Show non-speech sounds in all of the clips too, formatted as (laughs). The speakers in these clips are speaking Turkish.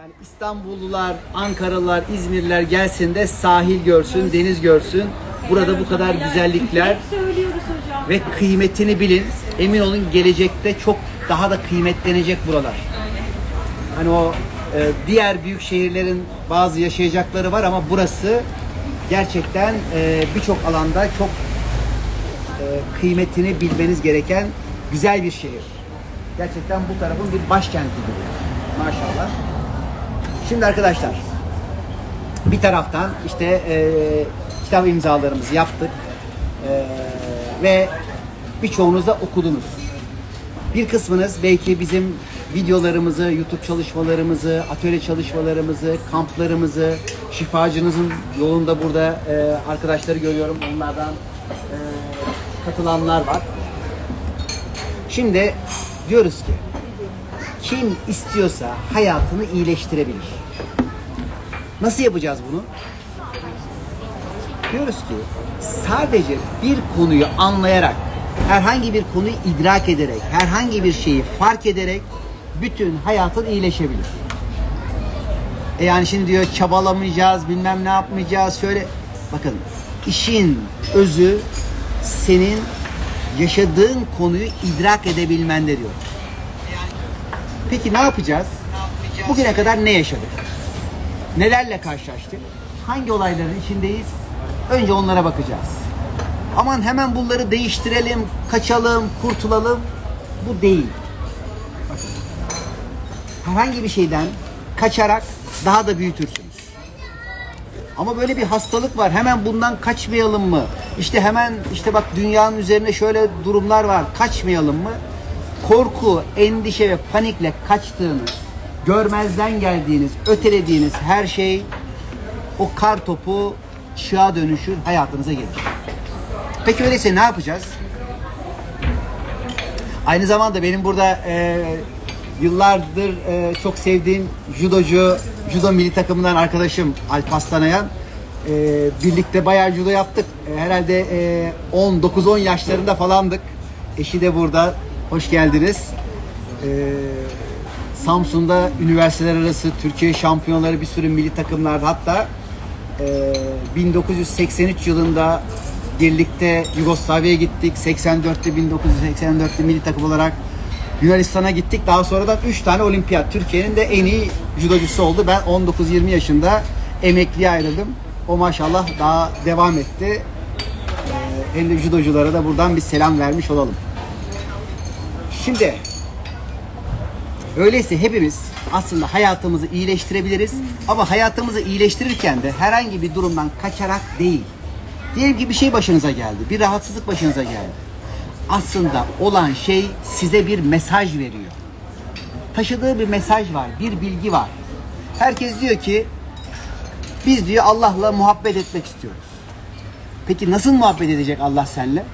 Yani İstanbullular, Ankaralılar, İzmirliler gelsin de sahil görsün, deniz görsün. Burada bu kadar güzellikler ve kıymetini bilin. Emin olun gelecekte çok daha da kıymetlenecek buralar. Hani o e, diğer büyük şehirlerin bazı yaşayacakları var ama burası gerçekten e, birçok alanda çok e, kıymetini bilmeniz gereken güzel bir şehir. Gerçekten bu tarafın bir başkenti gibi. Maşallah. Şimdi arkadaşlar bir taraftan işte e, kitap imzalarımızı yaptık E, ve birçoğunuz da okudunuz. Bir kısmınız belki bizim videolarımızı, YouTube çalışmalarımızı, atölye çalışmalarımızı, kamplarımızı, şifacınızın yolunda burada e, arkadaşları görüyorum. Onlardan e, katılanlar var. Şimdi diyoruz ki kim istiyorsa hayatını iyileştirebilir. Nasıl yapacağız bunu? Diyoruz ki sadece bir konuyu anlayarak, herhangi bir konuyu idrak ederek, herhangi bir şeyi fark ederek bütün hayatın iyileşebilir. E yani şimdi diyor çabalamayacağız, bilmem ne yapmayacağız, şöyle. Bakın işin özü senin yaşadığın konuyu idrak edebilmende diyor. Peki ne yapacağız? Bugüne kadar ne yaşadık? Nelerle karşılaştık? Hangi olayların içindeyiz? Önce onlara bakacağız. Aman hemen bunları değiştirelim, kaçalım, kurtulalım. Bu değil. Bakın. Herhangi bir şeyden kaçarak daha da büyütürsünüz. Ama böyle bir hastalık var. Hemen bundan kaçmayalım mı? İşte hemen işte bak dünyanın üzerinde şöyle durumlar var. Kaçmayalım mı? Korku, endişe ve panikle kaçtığınız, görmezden geldiğiniz, ötelediğiniz her şey o kar topu çığa dönüşür, hayatınıza gelir. Peki öyleyse ne yapacağız? Aynı zamanda benim burada e, yıllardır e, çok sevdiğim judocu, judo milli takımından arkadaşım Alp Aslanayan. E, birlikte bayağı judo yaptık. E, herhalde e, 10, 9-10 yaşlarında falandık. Eşi de burada. Hoş geldiniz. E, Samsun'da üniversiteler arası Türkiye şampiyonları bir sürü milli takımlarda hatta e, 1983 yılında birlikte Yugoslavya'ya gittik. 84'te 1984'te milli takım olarak Yunanistan'a gittik. Daha sonradan 3 tane olimpiyat. Türkiye'nin de en iyi judocusu oldu. Ben 19-20 yaşında emekliye ayrıldım. O maşallah daha devam etti. Ee, hem de judoculara da buradan bir selam vermiş olalım. Şimdi öyleyse hepimiz aslında hayatımızı iyileştirebiliriz. Ama hayatımızı iyileştirirken de herhangi bir durumdan kaçarak değil. Diyelim ki bir şey başınıza geldi. Bir rahatsızlık başınıza geldi. Aslında olan şey size bir mesaj veriyor. Taşıdığı bir mesaj var, bir bilgi var. Herkes diyor ki biz diyor Allah'la muhabbet etmek istiyoruz. Peki nasıl muhabbet edecek Allah seninle?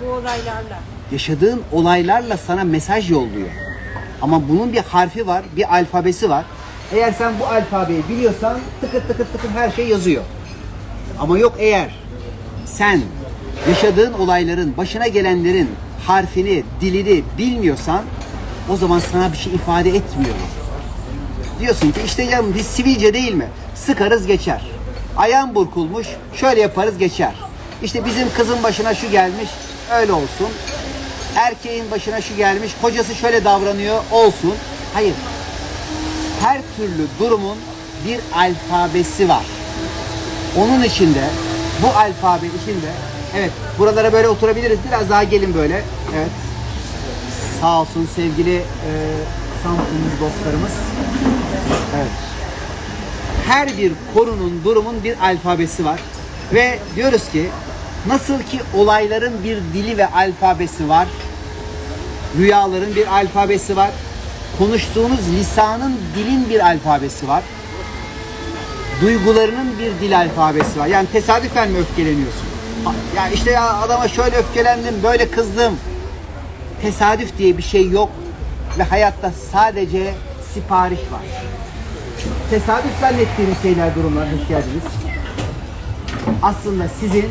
Bu olaylarla. Yaşadığın olaylarla sana mesaj yolluyor. Ama bunun bir harfi var, bir alfabesi var. Eğer sen bu alfabeyi biliyorsan tıkır tıkır tıkır her şey yazıyor. Ama yok eğer sen yaşadığın olayların, başına gelenlerin harfini, dilini bilmiyorsan o zaman sana bir şey ifade etmiyor. Diyorsun ki işte ya biz sivilce değil mi? Sıkarız geçer. Ayağın burkulmuş, şöyle yaparız geçer. İşte bizim kızın başına şu gelmiş, öyle olsun. Erkeğin başına şu gelmiş, kocası şöyle davranıyor, olsun. Hayır. Her türlü durumun bir alfabesi var. Onun içinde, bu alfabe içinde, evet buralara böyle oturabiliriz. Biraz daha gelin böyle. Evet. Sağ olsun sevgili e, Samsunlu dostlarımız. Evet. Her bir konunun, durumun bir alfabesi var. Ve diyoruz ki nasıl ki olayların bir dili ve alfabesi var. Rüyaların bir alfabesi var. Konuştuğunuz lisanın dilin bir alfabesi var. Duygularının bir dil alfabesi var. Yani tesadüfen mi öfkeleniyorsun? Yani işte ya adama şöyle öfkelendim, böyle kızdım. Tesadüf diye bir şey yok ve hayatta sadece sipariş var. Tesadüf zannettiğiniz şeyler, durumlar, hoş geldiniz. Aslında sizin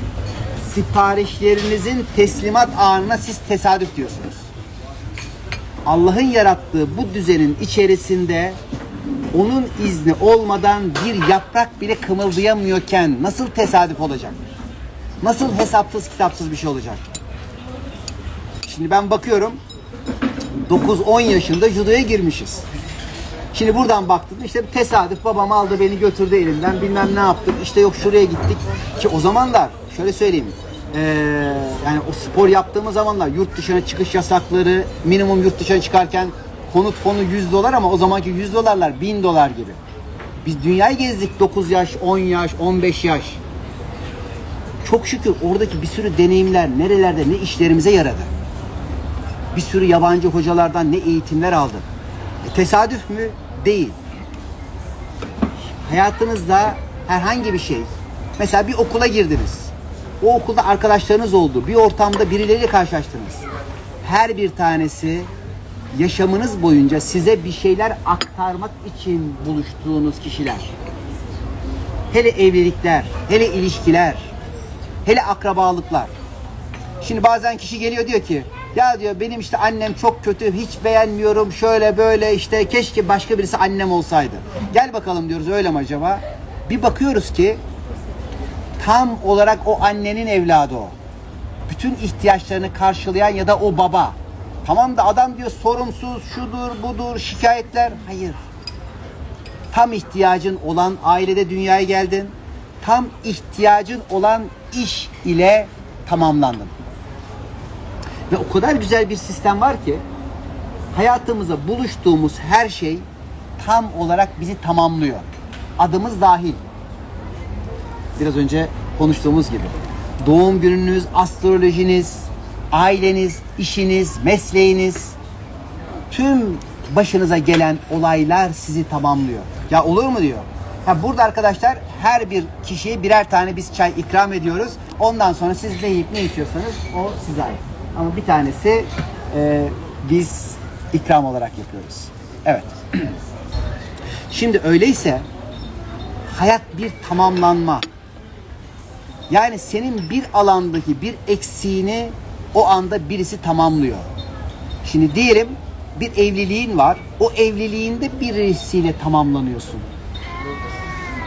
siparişlerinizin teslimat anına siz tesadüf diyorsunuz. Allah'ın yarattığı bu düzenin içerisinde onun izni olmadan bir yaprak bile kımıldayamıyorken nasıl tesadüf olacak? Nasıl hesapsız kitapsız bir şey olacak? Şimdi ben bakıyorum 9-10 yaşında judoya girmişiz. Şimdi buradan baktım işte tesadüf babam aldı beni götürdü elimden bilmem ne yaptık işte yok şuraya gittik ki o zamanlar şöyle söyleyeyim eee, yani o spor yaptığımız zamanlar yurt dışına çıkış yasakları minimum yurt dışına çıkarken konut fonu 100 dolar ama o zamanki 100 dolarlar 1000 dolar gibi. Biz dünyayı gezdik 9 yaş 10 yaş 15 yaş. Çok şükür oradaki bir sürü deneyimler nerelerde ne işlerimize yaradı. Bir sürü yabancı hocalardan ne eğitimler aldık. E, tesadüf mü? Değil. Hayatınızda herhangi bir şey. Mesela bir okula girdiniz. O okulda arkadaşlarınız oldu. Bir ortamda birileriyle karşılaştınız. Her bir tanesi yaşamınız boyunca size bir şeyler aktarmak için buluştuğunuz kişiler. Hele evlilikler, hele ilişkiler, hele akrabalıklar. Şimdi bazen kişi geliyor diyor ki ya diyor benim işte annem çok kötü hiç beğenmiyorum şöyle böyle işte keşke başka birisi annem olsaydı. Gel bakalım diyoruz öyle mi acaba? Bir bakıyoruz ki tam olarak o annenin evladı o. Bütün ihtiyaçlarını karşılayan ya da o baba. Tamam da adam diyor sorumsuz, şudur, budur, şikayetler. Hayır. Tam ihtiyacın olan ailede dünyaya geldin. Tam ihtiyacın olan iş ile tamamlandın. Ve o kadar güzel bir sistem var ki hayatımıza buluştuğumuz her şey tam olarak bizi tamamlıyor. Adımız dahil. Biraz önce konuştuğumuz gibi. Doğum gününüz, astrolojiniz, aileniz, işiniz, mesleğiniz, tüm başınıza gelen olaylar sizi tamamlıyor. Ya olur mu diyor. Ha burada arkadaşlar her bir kişiye birer tane biz çay ikram ediyoruz. Ondan sonra siz ne yiyip ne içiyorsanız o size ait. Ama bir tanesi e, biz ikram olarak yapıyoruz. Evet. (clears throat) Şimdi öyleyse hayat bir tamamlanma. Yani senin bir alandaki bir eksiğini o anda birisi tamamlıyor. Şimdi diyelim bir evliliğin var. O evliliğinde birisiyle tamamlanıyorsun.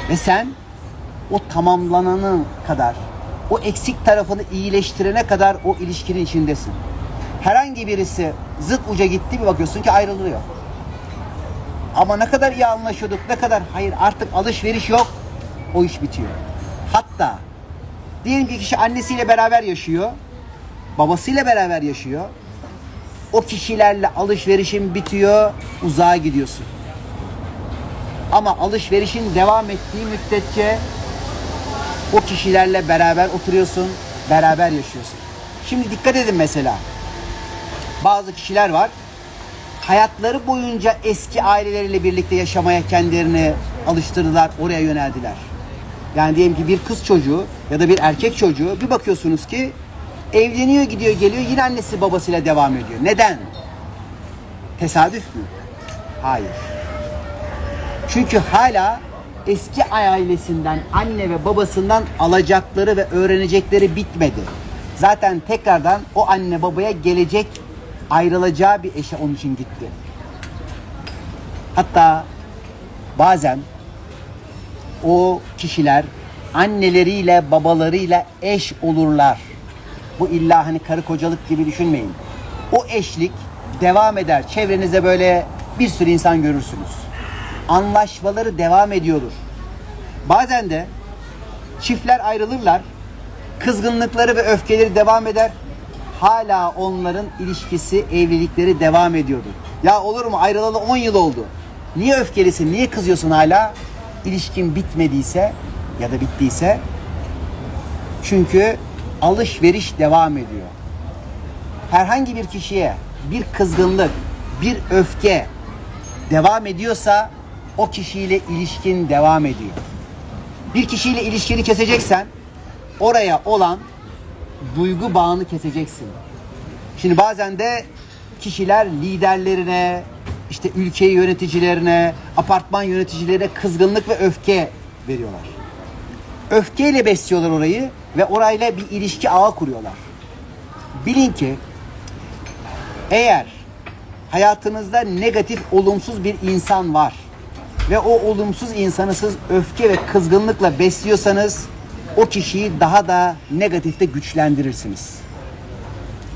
Ve sen o tamamlananı kadar, o eksik tarafını iyileştirene kadar o ilişkinin içindesin. Herhangi birisi zıt uca gitti bir bakıyorsun ki ayrılıyor. Ama ne kadar iyi anlaşıyorduk, ne kadar hayır artık alışveriş yok. O iş bitiyor. Hatta diyelim ki kişi annesiyle beraber yaşıyor, babasıyla beraber yaşıyor. O kişilerle alışverişin bitiyor, uzağa gidiyorsun. Ama alışverişin devam ettiği müddetçe o kişilerle beraber oturuyorsun, beraber yaşıyorsun. Şimdi dikkat edin mesela. Bazı kişiler var. Hayatları boyunca eski aileleriyle birlikte yaşamaya kendilerini alıştırdılar, oraya yöneldiler. Yani diyelim ki bir kız çocuğu ya da bir erkek çocuğu bir bakıyorsunuz ki evleniyor, gidiyor, geliyor yine annesi babasıyla devam ediyor. Neden? Tesadüf mü? Hayır. Çünkü hala eski ailesinden, anne ve babasından alacakları ve öğrenecekleri bitmedi. Zaten tekrardan o anne babaya gelecek ayrılacağı bir eşe onun için gitti. Hatta bazen o kişiler anneleriyle babalarıyla eş olurlar. Bu illa hani karı kocalık gibi düşünmeyin. O eşlik devam eder. Çevrenizde böyle bir sürü insan görürsünüz. Anlaşmaları devam ediyordur. Bazen de çiftler ayrılırlar. Kızgınlıkları ve öfkeleri devam eder. Hala onların ilişkisi, evlilikleri devam ediyordur. Ya olur mu ayrılalı 10 yıl oldu. Niye öfkelisin, niye kızıyorsun hala? İlişkin bitmediyse ya da bittiyse çünkü alışveriş devam ediyor. Herhangi bir kişiye bir kızgınlık, bir öfke devam ediyorsa o kişiyle ilişkin devam ediyor. Bir kişiyle ilişkini keseceksen oraya olan duygu bağını keseceksin. Şimdi bazen de kişiler liderlerine, işte ülke yöneticilerine, apartman yöneticilerine kızgınlık ve öfke veriyorlar. Öfkeyle besliyorlar orayı ve orayla bir ilişki ağı kuruyorlar. Bilin ki eğer hayatınızda negatif, olumsuz bir insan var ve o olumsuz insanı siz öfke ve kızgınlıkla besliyorsanız o kişiyi daha da negatifte güçlendirirsiniz.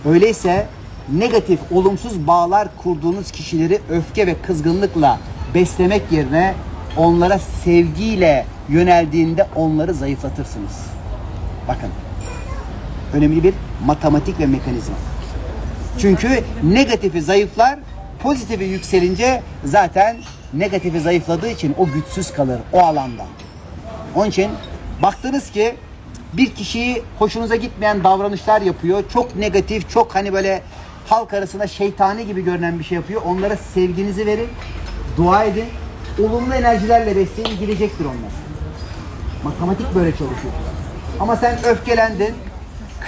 Öyleyse negatif, olumsuz bağlar kurduğunuz kişileri öfke ve kızgınlıkla beslemek yerine onlara sevgiyle yöneldiğinde onları zayıflatırsınız. Bakın. Önemli bir matematik ve mekanizma. Çünkü negatifi zayıflar, pozitifi yükselince zaten negatifi zayıfladığı için o güçsüz kalır o alanda. Onun için baktınız ki bir kişiyi hoşunuza gitmeyen davranışlar yapıyor. Çok negatif, çok hani böyle halk arasında şeytani gibi görünen bir şey yapıyor. Onlara sevginizi verin, dua edin. Olumlu enerjilerle besleyin, gidecektir onlar. Matematik böyle çalışıyor. Ama sen öfkelendin,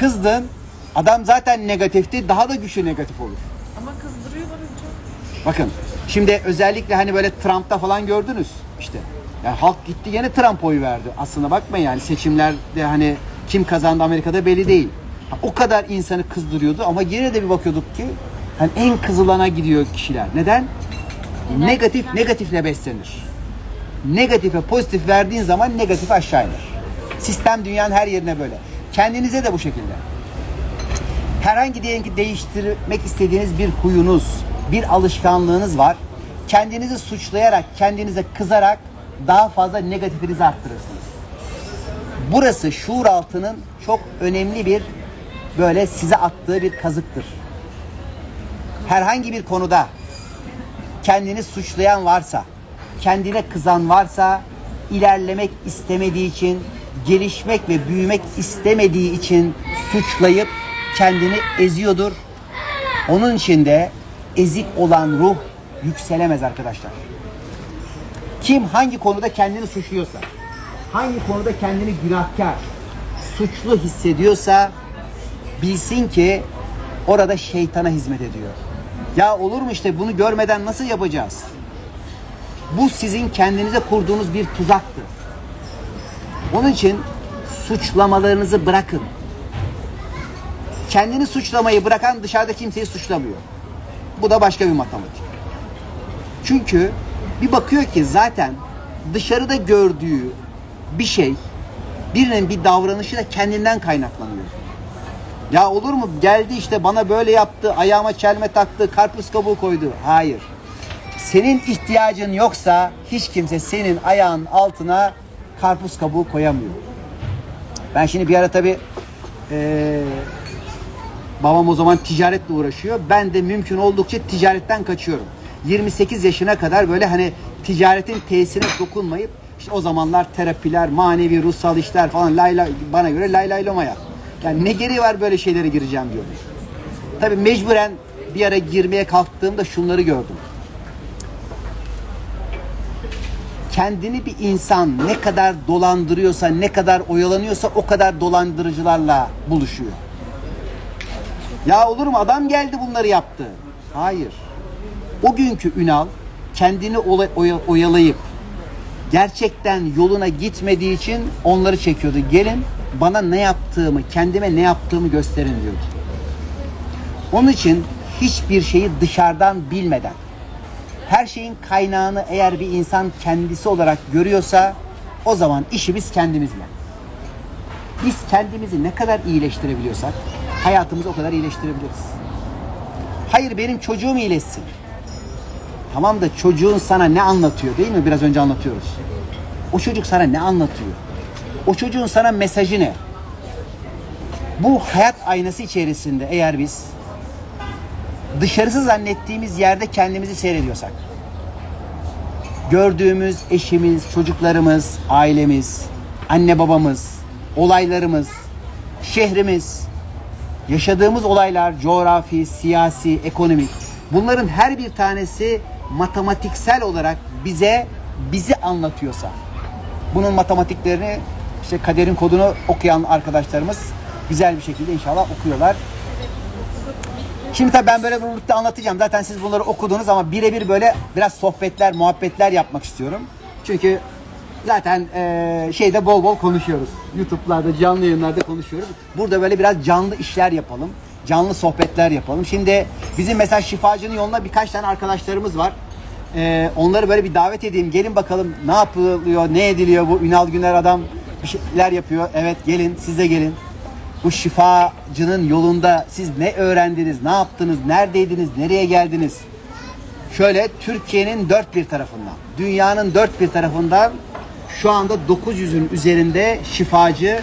kızdın. Adam zaten negatifti, daha da güçlü negatif olur. Ama kızdırıyorlar hocam. Bakın şimdi özellikle hani böyle Trump'ta falan gördünüz işte. Yani halk gitti yine Trump oyu verdi. Aslında bakmayın yani seçimlerde hani kim kazandı Amerika'da belli değil. O kadar insanı kızdırıyordu ama yine de bir bakıyorduk ki hani en kızılana gidiyor kişiler. Neden? Negatif negatifle beslenir. Negatife pozitif verdiğin zaman negatif aşağı iner. Sistem dünyanın her yerine böyle. Kendinize de bu şekilde herhangi diyelim ki değiştirmek istediğiniz bir huyunuz, bir alışkanlığınız var. Kendinizi suçlayarak, kendinize kızarak daha fazla negatifinizi arttırırsınız. Burası şuur altının çok önemli bir böyle size attığı bir kazıktır. Herhangi bir konuda kendini suçlayan varsa, kendine kızan varsa, ilerlemek istemediği için, gelişmek ve büyümek istemediği için suçlayıp kendini eziyordur. Onun için de ezik olan ruh yükselemez arkadaşlar. Kim hangi konuda kendini suçluyorsa, hangi konuda kendini günahkar, suçlu hissediyorsa bilsin ki orada şeytana hizmet ediyor. Ya olur mu işte bunu görmeden nasıl yapacağız? Bu sizin kendinize kurduğunuz bir tuzaktır. Onun için suçlamalarınızı bırakın. Kendini suçlamayı bırakan dışarıda kimseyi suçlamıyor. Bu da başka bir matematik. Çünkü bir bakıyor ki zaten dışarıda gördüğü bir şey birinin bir davranışı da kendinden kaynaklanıyor. Ya olur mu geldi işte bana böyle yaptı, ayağıma çelme taktı, karpuz kabuğu koydu. Hayır. Senin ihtiyacın yoksa hiç kimse senin ayağın altına karpuz kabuğu koyamıyor. Ben şimdi bir ara tabii eee, babam o zaman ticaretle uğraşıyor. Ben de mümkün oldukça ticaretten kaçıyorum. 28 yaşına kadar böyle hani ticaretin tesirine dokunmayıp işte o zamanlar terapiler, manevi, ruhsal işler falan lay lay, bana göre lay lay lomaya. Yani ne gereği var böyle şeylere gireceğim diyorum. Tabii mecburen bir ara girmeye kalktığımda şunları gördüm. Kendini bir insan ne kadar dolandırıyorsa, ne kadar oyalanıyorsa o kadar dolandırıcılarla buluşuyor. Ya olur mu adam geldi bunları yaptı. Hayır. O günkü Ünal kendini oyalayıp gerçekten yoluna gitmediği için onları çekiyordu. Gelin bana ne yaptığımı, kendime ne yaptığımı gösterin diyordu. Onun için hiçbir şeyi dışarıdan bilmeden her şeyin kaynağını eğer bir insan kendisi olarak görüyorsa o zaman işimiz kendimizle. Biz kendimizi ne kadar iyileştirebiliyorsak hayatımızı o kadar iyileştirebiliriz. Hayır benim çocuğum iyileşsin. Tamam da çocuğun sana ne anlatıyor değil mi? Biraz önce anlatıyoruz. O çocuk sana ne anlatıyor? O çocuğun sana mesajı ne? Bu hayat aynası içerisinde eğer biz dışarısı zannettiğimiz yerde kendimizi seyrediyorsak, gördüğümüz eşimiz, çocuklarımız, ailemiz, anne babamız, olaylarımız, şehrimiz, yaşadığımız olaylar, coğrafi, siyasi, ekonomik, bunların her bir tanesi matematiksel olarak bize bizi anlatıyorsa, bunun matematiklerini işte kaderin kodunu okuyan arkadaşlarımız güzel bir şekilde inşallah okuyorlar. Şimdi tabii ben böyle birlikte anlatacağım. Zaten siz bunları okudunuz ama birebir böyle biraz sohbetler, muhabbetler yapmak istiyorum. Çünkü zaten eee, şeyde bol bol konuşuyoruz. YouTube'larda, canlı yayınlarda konuşuyoruz. Burada böyle biraz canlı işler yapalım. Canlı sohbetler yapalım. Şimdi bizim mesela şifacının yoluna birkaç tane arkadaşlarımız var. e, onları böyle bir davet edeyim. Gelin bakalım ne yapılıyor, ne ediliyor bu Ünal Güner adam bir şeyler yapıyor. Evet gelin siz de gelin. Bu şifacının yolunda siz ne öğrendiniz, ne yaptınız, neredeydiniz, nereye geldiniz? Şöyle Türkiye'nin dört bir tarafından, dünyanın dört bir tarafından şu anda 900'ün üzerinde şifacı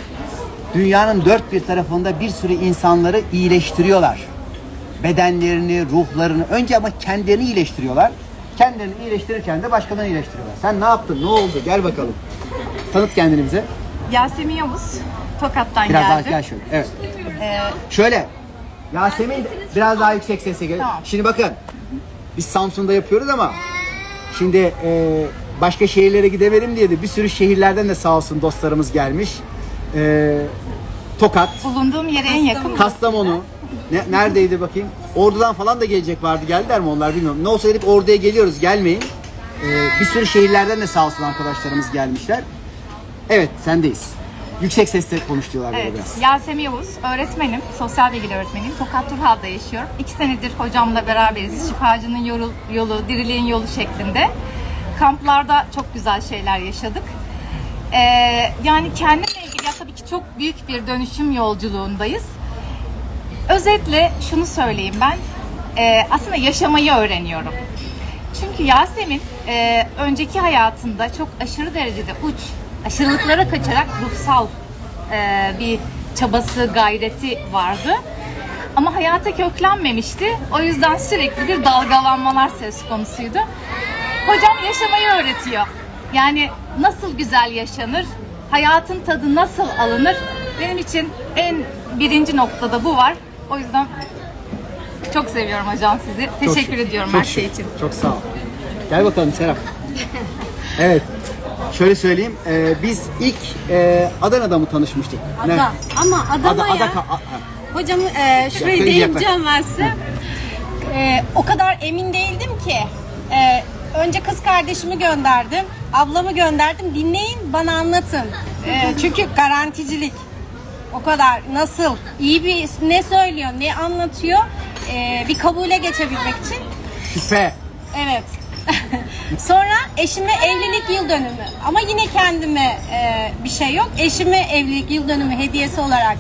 dünyanın dört bir tarafında bir sürü insanları iyileştiriyorlar. Bedenlerini, ruhlarını, önce ama kendilerini iyileştiriyorlar. Kendilerini iyileştirirken de başkalarını iyileştiriyorlar. Sen ne yaptın, ne oldu? Gel bakalım. Tanıt kendini bize. Yasemin Yavuz, Tokat'tan Biraz daha geldim. gel şöyle. Evet. Ee, Şöyle. Yasemin biraz daha yüksek sesle gel. Tamam. Şimdi bakın. Biz Samsun'da yapıyoruz ama şimdi e, başka şehirlere gidemedim diye de bir sürü şehirlerden de sağ olsun dostlarımız gelmiş. E, Tokat, bulunduğum yere en yakın. Kastamonu. Ne, neredeydi bakayım? Ordu'dan falan da gelecek vardı. Geldiler mi onlar bilmiyorum. Ne olsa dedik Ordu'ya geliyoruz. Gelmeyin. E, bir sürü şehirlerden de sağ olsun arkadaşlarımız gelmişler. Evet sendeyiz. Yüksek sesle konuş diyorlar Evet, biraz. Yasemin Yavuz, öğretmenim, sosyal bilgiler öğretmeniyim. Tokat Turhal'da yaşıyorum. İki senedir hocamla beraberiz. Şifacının yolu, yolu, diriliğin yolu şeklinde. Kamplarda çok güzel şeyler yaşadık. Ee, yani kendimle ilgili ya tabii ki çok büyük bir dönüşüm yolculuğundayız. Özetle şunu söyleyeyim ben. Ee, aslında yaşamayı öğreniyorum. Çünkü Yasemin e, önceki hayatında çok aşırı derecede uç, aşırılıklara kaçarak ruhsal e, bir çabası, gayreti vardı. Ama hayata köklenmemişti. O yüzden sürekli bir dalgalanmalar söz konusuydu. Hocam yaşamayı öğretiyor. Yani nasıl güzel yaşanır, hayatın tadı nasıl alınır. Benim için en birinci noktada bu var. O yüzden çok seviyorum hocam sizi. Çok Teşekkür şık, ediyorum çok her şey için. Çok sağ ol. Gel bakalım Serap. (laughs) evet. Şöyle söyleyeyim. e, biz ilk e, Adana'da mı tanışmıştık? Ne? Ada. Ama Adana Ada, ya. Ada, ka- a- a- Hocam e, şurayı değineceğim ben size. E, o kadar emin değildim ki. E, önce kız kardeşimi gönderdim. Ablamı gönderdim. Dinleyin bana anlatın. E, çünkü garanticilik. O kadar nasıl? iyi bir ne söylüyor, ne anlatıyor? E, bir kabule geçebilmek için Şüphe. Evet. (laughs) Sonra eşime evlilik yıl dönümü. Ama yine kendime e, bir şey yok. Eşime evlilik yıl dönümü hediyesi olarak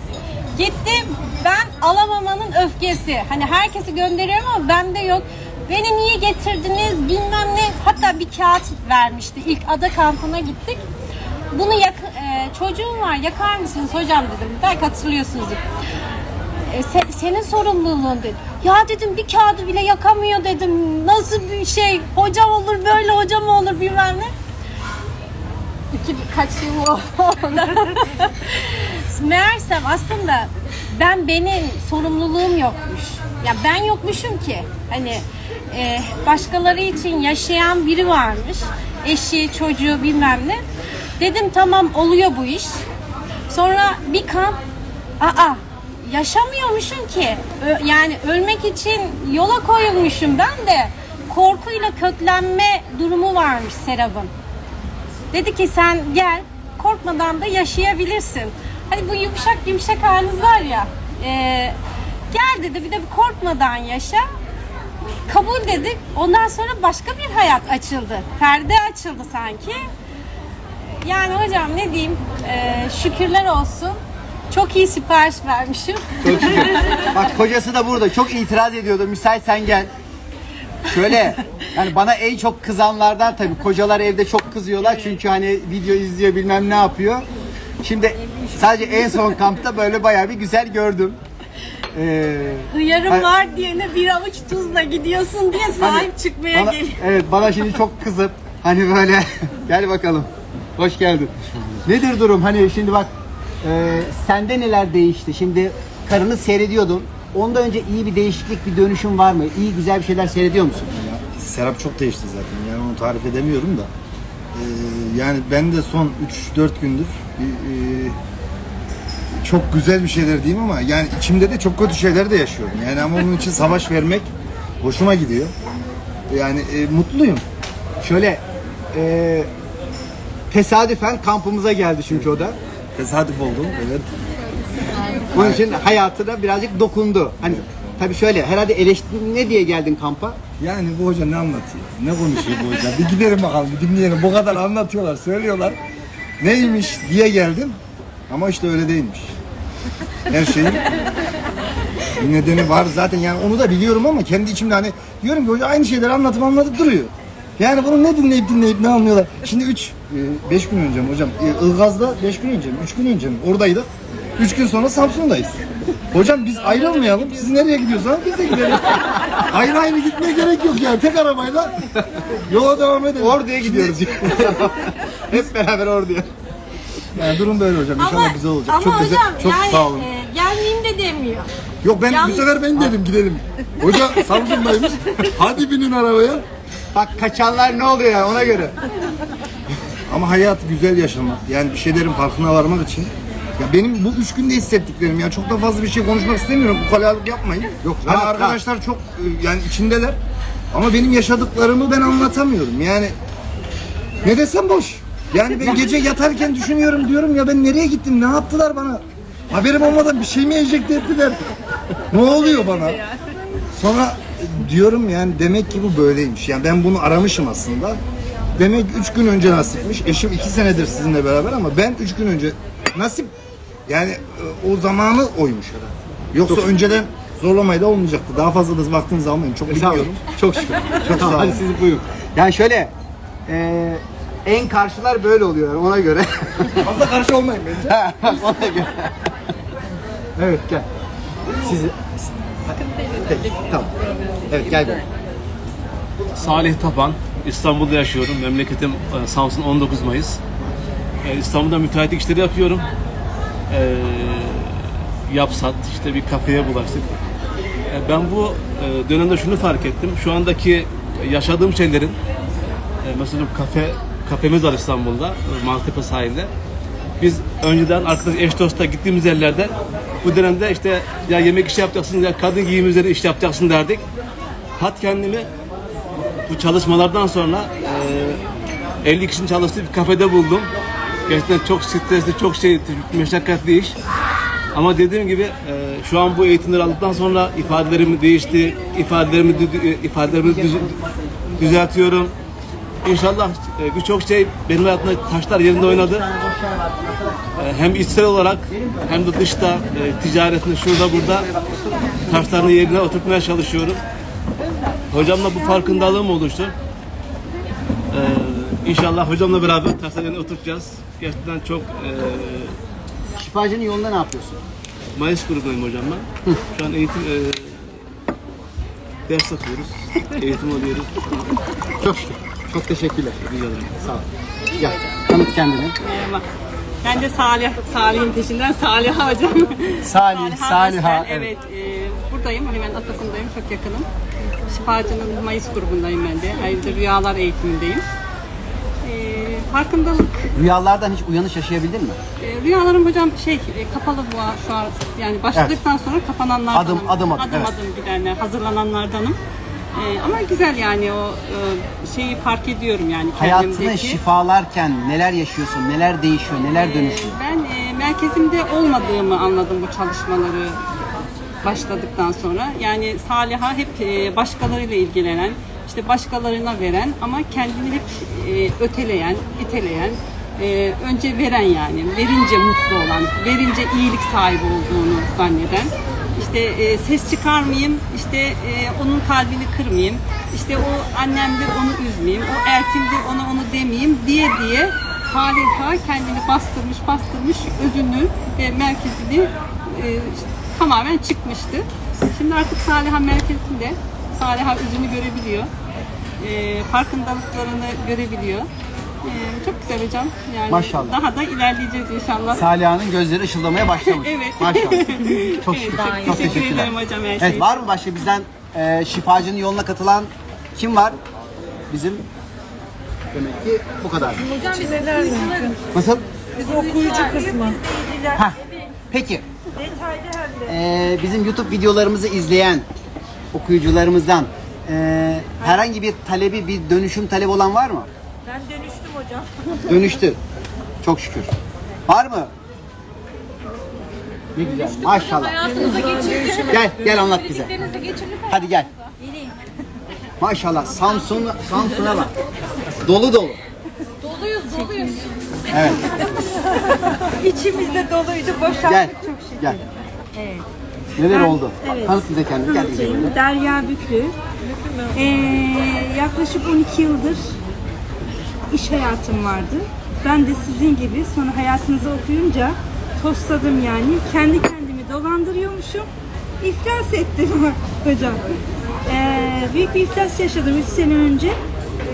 gitti. Ben alamamanın öfkesi. Hani herkesi gönderiyorum ama bende yok. Beni niye getirdiniz bilmem ne. Hatta bir kağıt vermişti. İlk ada kampına gittik. Bunu yak e, çocuğum var yakar mısınız hocam dedim. Belki hatırlıyorsunuzdur. E, senin sorumluluğun dedi. Ya dedim bir kağıdı bile yakamıyor dedim. Nasıl bir şey? Hocam olur böyle hocam olur bilmem ne. İki kaç yıl oldu. (laughs) Meğersem aslında ben benim sorumluluğum yokmuş. Ya ben yokmuşum ki. Hani e, başkaları için yaşayan biri varmış. Eşi, çocuğu bilmem ne. Dedim tamam oluyor bu iş. Sonra bir kamp aa yaşamıyormuşum ki. Yani ölmek için yola koyulmuşum ben de. Korkuyla köklenme durumu varmış Serap'ın. Dedi ki sen gel korkmadan da yaşayabilirsin. Hani bu yumuşak yumuşak haliniz var ya. e, gel dedi bir de bir korkmadan yaşa. Kabul dedik. Ondan sonra başka bir hayat açıldı. Perde açıldı sanki. Yani hocam ne diyeyim? e, şükürler olsun. Çok iyi sipariş vermişim. Çok şükür. Bak kocası da burada. Çok itiraz ediyordu. Müsait sen gel. Şöyle yani bana en çok kızanlardan tabii kocalar evde çok kızıyorlar çünkü hani video izliyor bilmem ne yapıyor. Şimdi sadece en son kampta böyle bayağı bir güzel gördüm. Ee, Hıyarım Hayır. var diyene bir avuç tuzla gidiyorsun diye hani sahip çıkmaya bana- geliyor. Evet bana şimdi çok kızıp hani böyle (laughs) gel bakalım. Hoş geldin. Nedir durum? Hani şimdi bak e, sende neler değişti? Şimdi karını seyrediyordun. Ondan önce iyi bir değişiklik, bir dönüşüm var mı? İyi güzel bir şeyler seyrediyor musun? Serap çok değişti zaten. Yani onu tarif edemiyorum da. Ee, yani ben de son 3-4 gündür bir, e, çok güzel bir şeyler diyeyim ama yani içimde de çok kötü şeyler de yaşıyorum. Yani ama onun için savaş vermek hoşuma gidiyor. Yani e, mutluyum. Şöyle e, tesadüfen kampımıza geldi çünkü o da. Tesadüf oldu. Evet. Onun için hayatına birazcık dokundu. Hani tabii şöyle herhalde eleştiri ne diye geldin kampa? Yani bu hoca ne anlatıyor? Ne konuşuyor bu hoca? Bir gidelim bakalım, bir dinleyelim. Bu kadar anlatıyorlar, söylüyorlar. Neymiş diye geldim. Ama işte öyle değilmiş. Her şeyin bir nedeni var zaten yani onu da biliyorum ama kendi içimde hani diyorum ki hoca aynı şeyleri anlatıp anlatıp duruyor. Yani bunu ne dinleyip dinleyip ne anlıyorlar. Şimdi 3 5 gün önce mi hocam e, Ilgaz'da 5 gün önce mi 3 gün önce mi oradaydık. 3 gün sonra Samsun'dayız. Hocam biz ayrılmayalım. Siz nereye gidiyorsanız biz de gidelim. ayrı ayrı gitmeye gerek yok yani. Tek arabayla yola devam edelim. Ordu'ya gidiyoruz. (laughs) Hep beraber Ordu'ya. Yani durum böyle hocam. İnşallah güzel olacak. ama çok güzel. hocam Çok yani sağ olun. e, gelmeyeyim de demiyor. Yok ben Yalnız- bu sefer ben dedim gidelim. Hoca Samsun'daymış. Hadi binin arabaya. Bak kaçanlar ne oluyor ya ona göre. Ama hayatı güzel yaşamak. Yani bir şeylerin farkına varmak için. Ya benim bu üç günde hissettiklerim ya çok da fazla bir şey konuşmak istemiyorum. Bu kalalık yapmayın. Yok rahat, rahat. arkadaşlar çok e, yani içindeler. Ama benim yaşadıklarımı ben anlatamıyorum. Yani ne desem boş. Yani ben gece yatarken düşünüyorum diyorum ya ben nereye gittim ne yaptılar bana? Haberim olmadan bir şey mi enjekte ettiler? Ne oluyor bana? Sonra diyorum yani demek ki bu böyleymiş. Yani ben bunu aramışım aslında. Demek 3 gün önce nasipmiş. Eşim 2 senedir sizinle beraber ama ben 3 gün önce nasip yani e, o zamanı oymuş herhalde. Yoksa önceden zorlamayla olmayacaktı. Daha fazla da vaktinizi almayın. Çok biliyorum. Çok şükür. Çok sağ olun. Hadi siz buyurun. Yani şöyle e, en karşılar böyle oluyor ona göre. (laughs) Fazla karşı olmayın bence. ona göre. evet gel. Sizi Peki, tamam. Evet gel. Salih Tapan, İstanbul'da yaşıyorum. Memleketim e, Samsun 19 Mayıs. E, İstanbul'da müteahhitlik işleri yapıyorum. E, Yapsat, işte bir kafeye bulaştık. Ben bu dönemde şunu fark ettim. Şu andaki yaşadığım şeylerin, mesela kafe kafemiz var İstanbul'da, Maltepe sahilde. Biz önceden arkadaş eş dostla gittiğimiz yerlerde bu dönemde işte ya yemek işi yapacaksın ya kadın giyim üzerine iş yapacaksın derdik. Hat kendimi bu çalışmalardan sonra e, 50 kişinin çalıştığı bir kafede buldum. Gerçekten çok stresli, çok şey, meşakkatli iş. Ama dediğim gibi e, şu an bu eğitimleri aldıktan sonra ifadelerim değişti, ifadelerimi e, ifadelerimi düz- düzeltiyorum. İnşallah e, birçok şey benim hayatımda taşlar yerinde oynadı. E, hem içsel olarak hem de dışta e, ticaretinde şurada burada taşlarını yerine oturtmaya çalışıyorum. Hocamla bu farkındalığım oluştu. Ee, inşallah hocamla beraber taşlarını oturtacağız. Gerçekten çok e, Şifacının yolunda ne yapıyorsun? Mayıs grubundayım hocam ben. Şu an eğitim e, ders yapıyoruz. Eğitim alıyoruz. Çok şükür. Çok teşekkürler. Rica ederim. Sağ ol. Gel. Tanıt kendini. Merhaba. Ben de Salih, Salih'in peşinden Saliha hocam. Salih, Saliha, Öztel, Evet. e, buradayım. Hemen Atakum'dayım. Çok yakınım. Şifacının Mayıs grubundayım ben de. Ayrıca rüyalar eğitimindeyim. E, farkındalık. Rüyalardan hiç uyanış yaşayabildin mi? E, rüyalarım hocam şey e, kapalı bu şu an. Yani başladıktan sonra kapananlardanım. Adım, adım, adım, Adım evet. adım gidenler, hazırlananlardanım. E, ama güzel yani o e, şeyi fark ediyorum yani Hayatını kendimdeki. şifalarken neler yaşıyorsun, neler değişiyor, neler dönüşüyor? Ben e, merkezimde olmadığımı anladım bu çalışmaları başladıktan sonra. Yani Saliha hep e, başkalarıyla ilgilenen, işte başkalarına veren ama kendini hep e, öteleyen, iteleyen, e, önce veren yani, verince mutlu olan, verince iyilik sahibi olduğunu zanneden. İşte e, ses çıkarmayayım, işte e, onun kalbini kırmayayım, işte o annemdir onu üzmeyeyim, o erkimdir ona onu demeyeyim diye diye Saliha kendini bastırmış bastırmış özünü ve merkezini e, tamamen çıkmıştı. Şimdi artık Saliha merkezinde Saliha özünü görebiliyor. E, farkındalıklarını görebiliyor. E, çok güzel hocam. Yani Maşallah. Daha da ilerleyeceğiz inşallah. Saliha'nın gözleri ışıldamaya başlamış. (laughs) Evet. Maşallah. (laughs) Çok Evet, şükür. çok Çok teşekkür teşekkürler. ederim hocam her şey Evet, var mı başka bizden e, şifacının yoluna katılan kim var? Bizim demek ki bu kadar. Hocam bize? Nasıl? Biz okuyucu kısmı. Heh. Peki. Ee, bizim YouTube videolarımızı izleyen okuyucularımızdan e, herhangi bir talebi, bir dönüşüm talebi olan var mı? Ben dönüştüm hocam. (laughs) Dönüştü. Çok şükür. Var mı? Ne güzel. Maşallah. Hayatınıza. Gel, gel anlat bize. Hadi gel. Maşallah Samsun Samsun'a bak. Dolu dolu. Doluyuz, doluyuz. Evet. İçimizde doluydu, boşalttık Gel. Gel. Evet. Neler Ben- oldu? evet. Tanıt bize kendini. Gel bize. Derya Büklü. Ee, yaklaşık 12 yıldır iş hayatım vardı. Ben de sizin gibi sonra hayatınızı okuyunca tosladım yani. Kendi kendimi dolandırıyormuşum. İflas ettim (laughs) hocam. Ee, büyük bir iflas yaşadım 3 sene önce.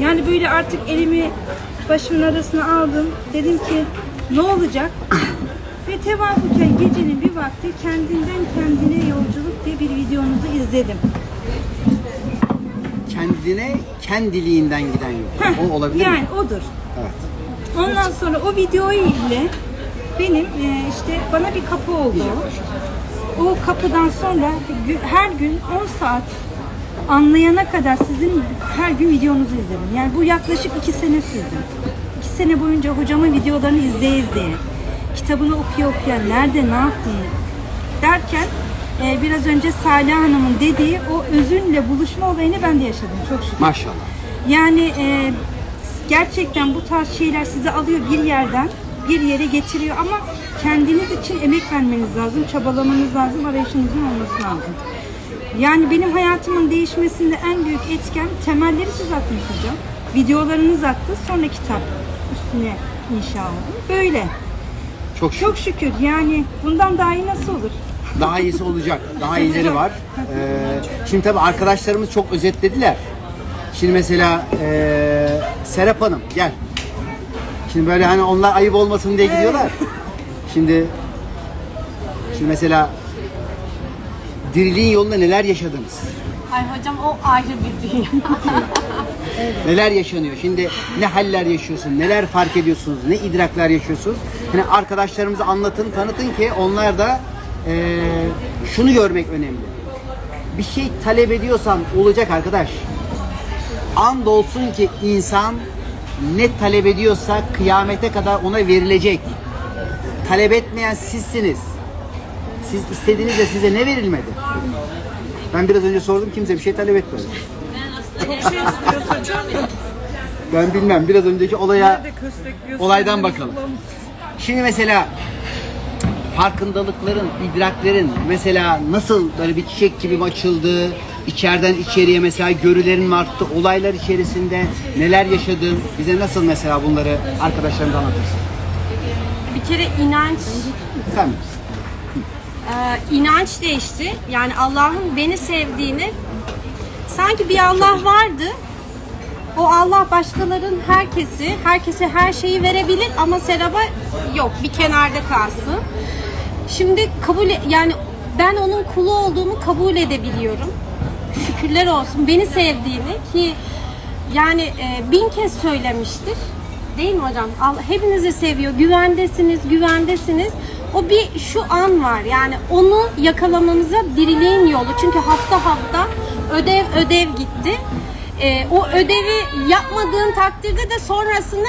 Yani böyle artık elimi başımın arasına aldım. Dedim ki ne olacak? Ve tevafuken gecenin bir vakti kendinden kendine yolculuk diye bir videonuzu izledim. Kendine kendiliğinden giden yol. O olabilir yani mi? odur. Evet. Ondan sonra o videoyu ile benim e, işte bana bir kapı oldu. O kapıdan sonra her gün 10 saat anlayana kadar sizin her gün videonuzu izledim. Yani bu yaklaşık 2 sene sürdü. 2 sene boyunca hocamın videolarını izleye izleye, kitabını okuya okuya, nerede ne yaptığını derken e, biraz önce Salih Hanım'ın dediği o özünle buluşma olayını ben de yaşadım çok şükür. Maşallah. Yani e, gerçekten bu tarz şeyler sizi alıyor bir yerden bir yere getiriyor ama kendiniz için emek vermeniz lazım, çabalamanız lazım, arayışınızın olması lazım. Yani benim hayatımın değişmesinde en büyük etken temelleri siz attınız hocam. Videolarınız attı, sonra kitap üstüne inşa oldu. Böyle. Çok şükür. Çok şükür yani bundan daha iyi nasıl olur? Daha iyisi olacak. Daha iyileri var. (laughs) Ee, şimdi tabii arkadaşlarımız çok özetlediler. Şimdi mesela ee, Serap Hanım gel. Şimdi böyle hani onlar ayıp olmasın diye gidiyorlar. (laughs) Şimdi şimdi mesela diriliğin yolunda neler yaşadınız? Ay hocam o ayrı bir dünya. (laughs) Neler yaşanıyor? Şimdi ne haller yaşıyorsun? Neler fark ediyorsunuz? Ne idraklar yaşıyorsunuz? Hani arkadaşlarımıza anlatın, tanıtın ki onlar da eee, şunu görmek önemli. Bir şey talep ediyorsan olacak arkadaş. Andolsun ki insan ne talep ediyorsa kıyamete kadar ona verilecek. Talep etmeyen sizsiniz. Siz istediğinizde size ne verilmedi? Ben biraz önce sordum kimse bir şey talep etmedi. Ben bilmem. Biraz önceki olaya olaydan bakalım. Şimdi mesela farkındalıkların, idraklerin mesela nasıl böyle bir çiçek gibi mi açıldı? içeriden içeriye mesela görülerin arttı? Olaylar içerisinde neler yaşadın? Bize nasıl mesela bunları arkadaşlarımıza anlatırsın? Bir kere inanç Sen e, inanç değişti. Yani Allah'ın beni sevdiğini sanki bir Allah vardı. O Allah başkaların herkesi, herkese her şeyi verebilir ama Serap'a yok. Bir kenarda kalsın. Şimdi kabul e- yani ben onun kulu olduğumu kabul edebiliyorum. Şükürler olsun beni sevdiğini ki yani e, bin kez söylemiştir. Değil mi hocam? Allah hepinizi seviyor. Güvendesiniz, güvendesiniz. O bir şu an var. Yani onu yakalamamıza diriliğin yolu. Çünkü hafta hafta ödev ödev gitti. E, o ödevi yapmadığın takdirde de sonrasında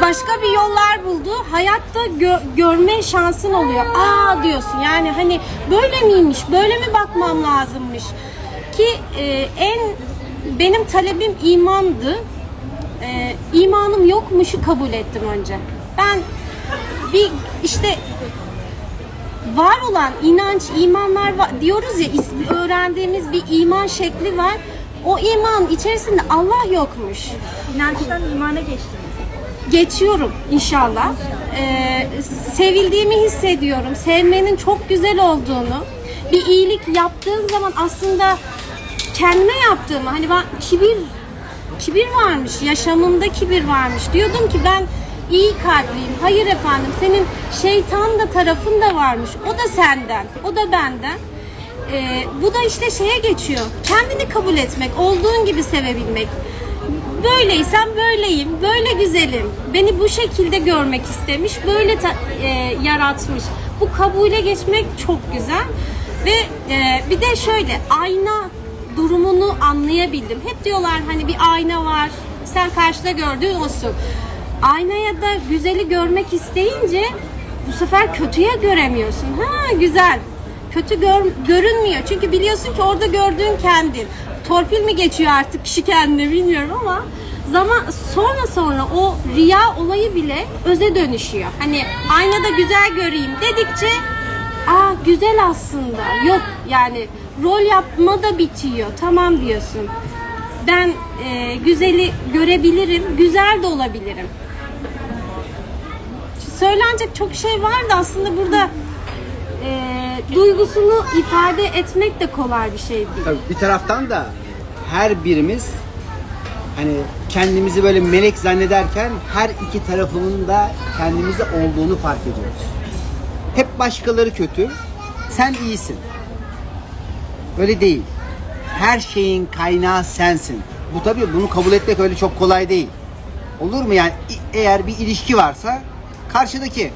başka bir yollar buldu. Hayatta gö- görme şansın oluyor. Aa diyorsun yani hani böyle miymiş, böyle mi bakmam lazımmış ki e, en benim talebim imandı. E, imanım yokmuşu kabul ettim önce. Ben bir işte var olan inanç, imanlar var, diyoruz ya öğrendiğimiz bir iman şekli var. O iman içerisinde Allah yokmuş İnançtan imana geçtiniz. geçiyorum inşallah. Ee, sevildiğimi hissediyorum. Sevmenin çok güzel olduğunu. Bir iyilik yaptığın zaman aslında kendime yaptığımı hani ben kibir kibir varmış, yaşamımda kibir varmış. Diyordum ki ben iyi kalpliyim. Hayır efendim senin şeytan da tarafın da varmış. O da senden, o da benden. Ee, bu da işte şeye geçiyor. Kendini kabul etmek, olduğun gibi sevebilmek. Böyleysem böyleyim, böyle güzelim. Beni bu şekilde görmek istemiş, böyle e, yaratmış. Bu kabule geçmek çok güzel. Ve e, bir de şöyle ayna durumunu anlayabildim. Hep diyorlar hani bir ayna var, sen karşıda gördüğün olsun. Aynaya da güzeli görmek isteyince bu sefer kötüye göremiyorsun. Ha güzel. Kötü gör- görünmüyor. Çünkü biliyorsun ki orada gördüğün kendin. torpil mi geçiyor artık kişi kendine bilmiyorum ama zaman sonra sonra o riya olayı bile öze dönüşüyor. Hani aynada güzel göreyim dedikçe aa güzel aslında. Yok yani rol yapma da bitiyor. Tamam diyorsun. Ben e, güzeli görebilirim, güzel de olabilirim. Söylenecek çok şey var da aslında burada e, duygusunu ifade etmek de kolay bir şey değil. Tabii bir taraftan da her birimiz hani kendimizi böyle melek zannederken her iki tarafının da kendimizi olduğunu fark ediyoruz. Hep başkaları kötü, sen iyisin. Öyle değil. Her şeyin kaynağı sensin. Bu tabii bunu kabul etmek öyle çok kolay değil. Olur mu yani eğer bir ilişki varsa karşıdaki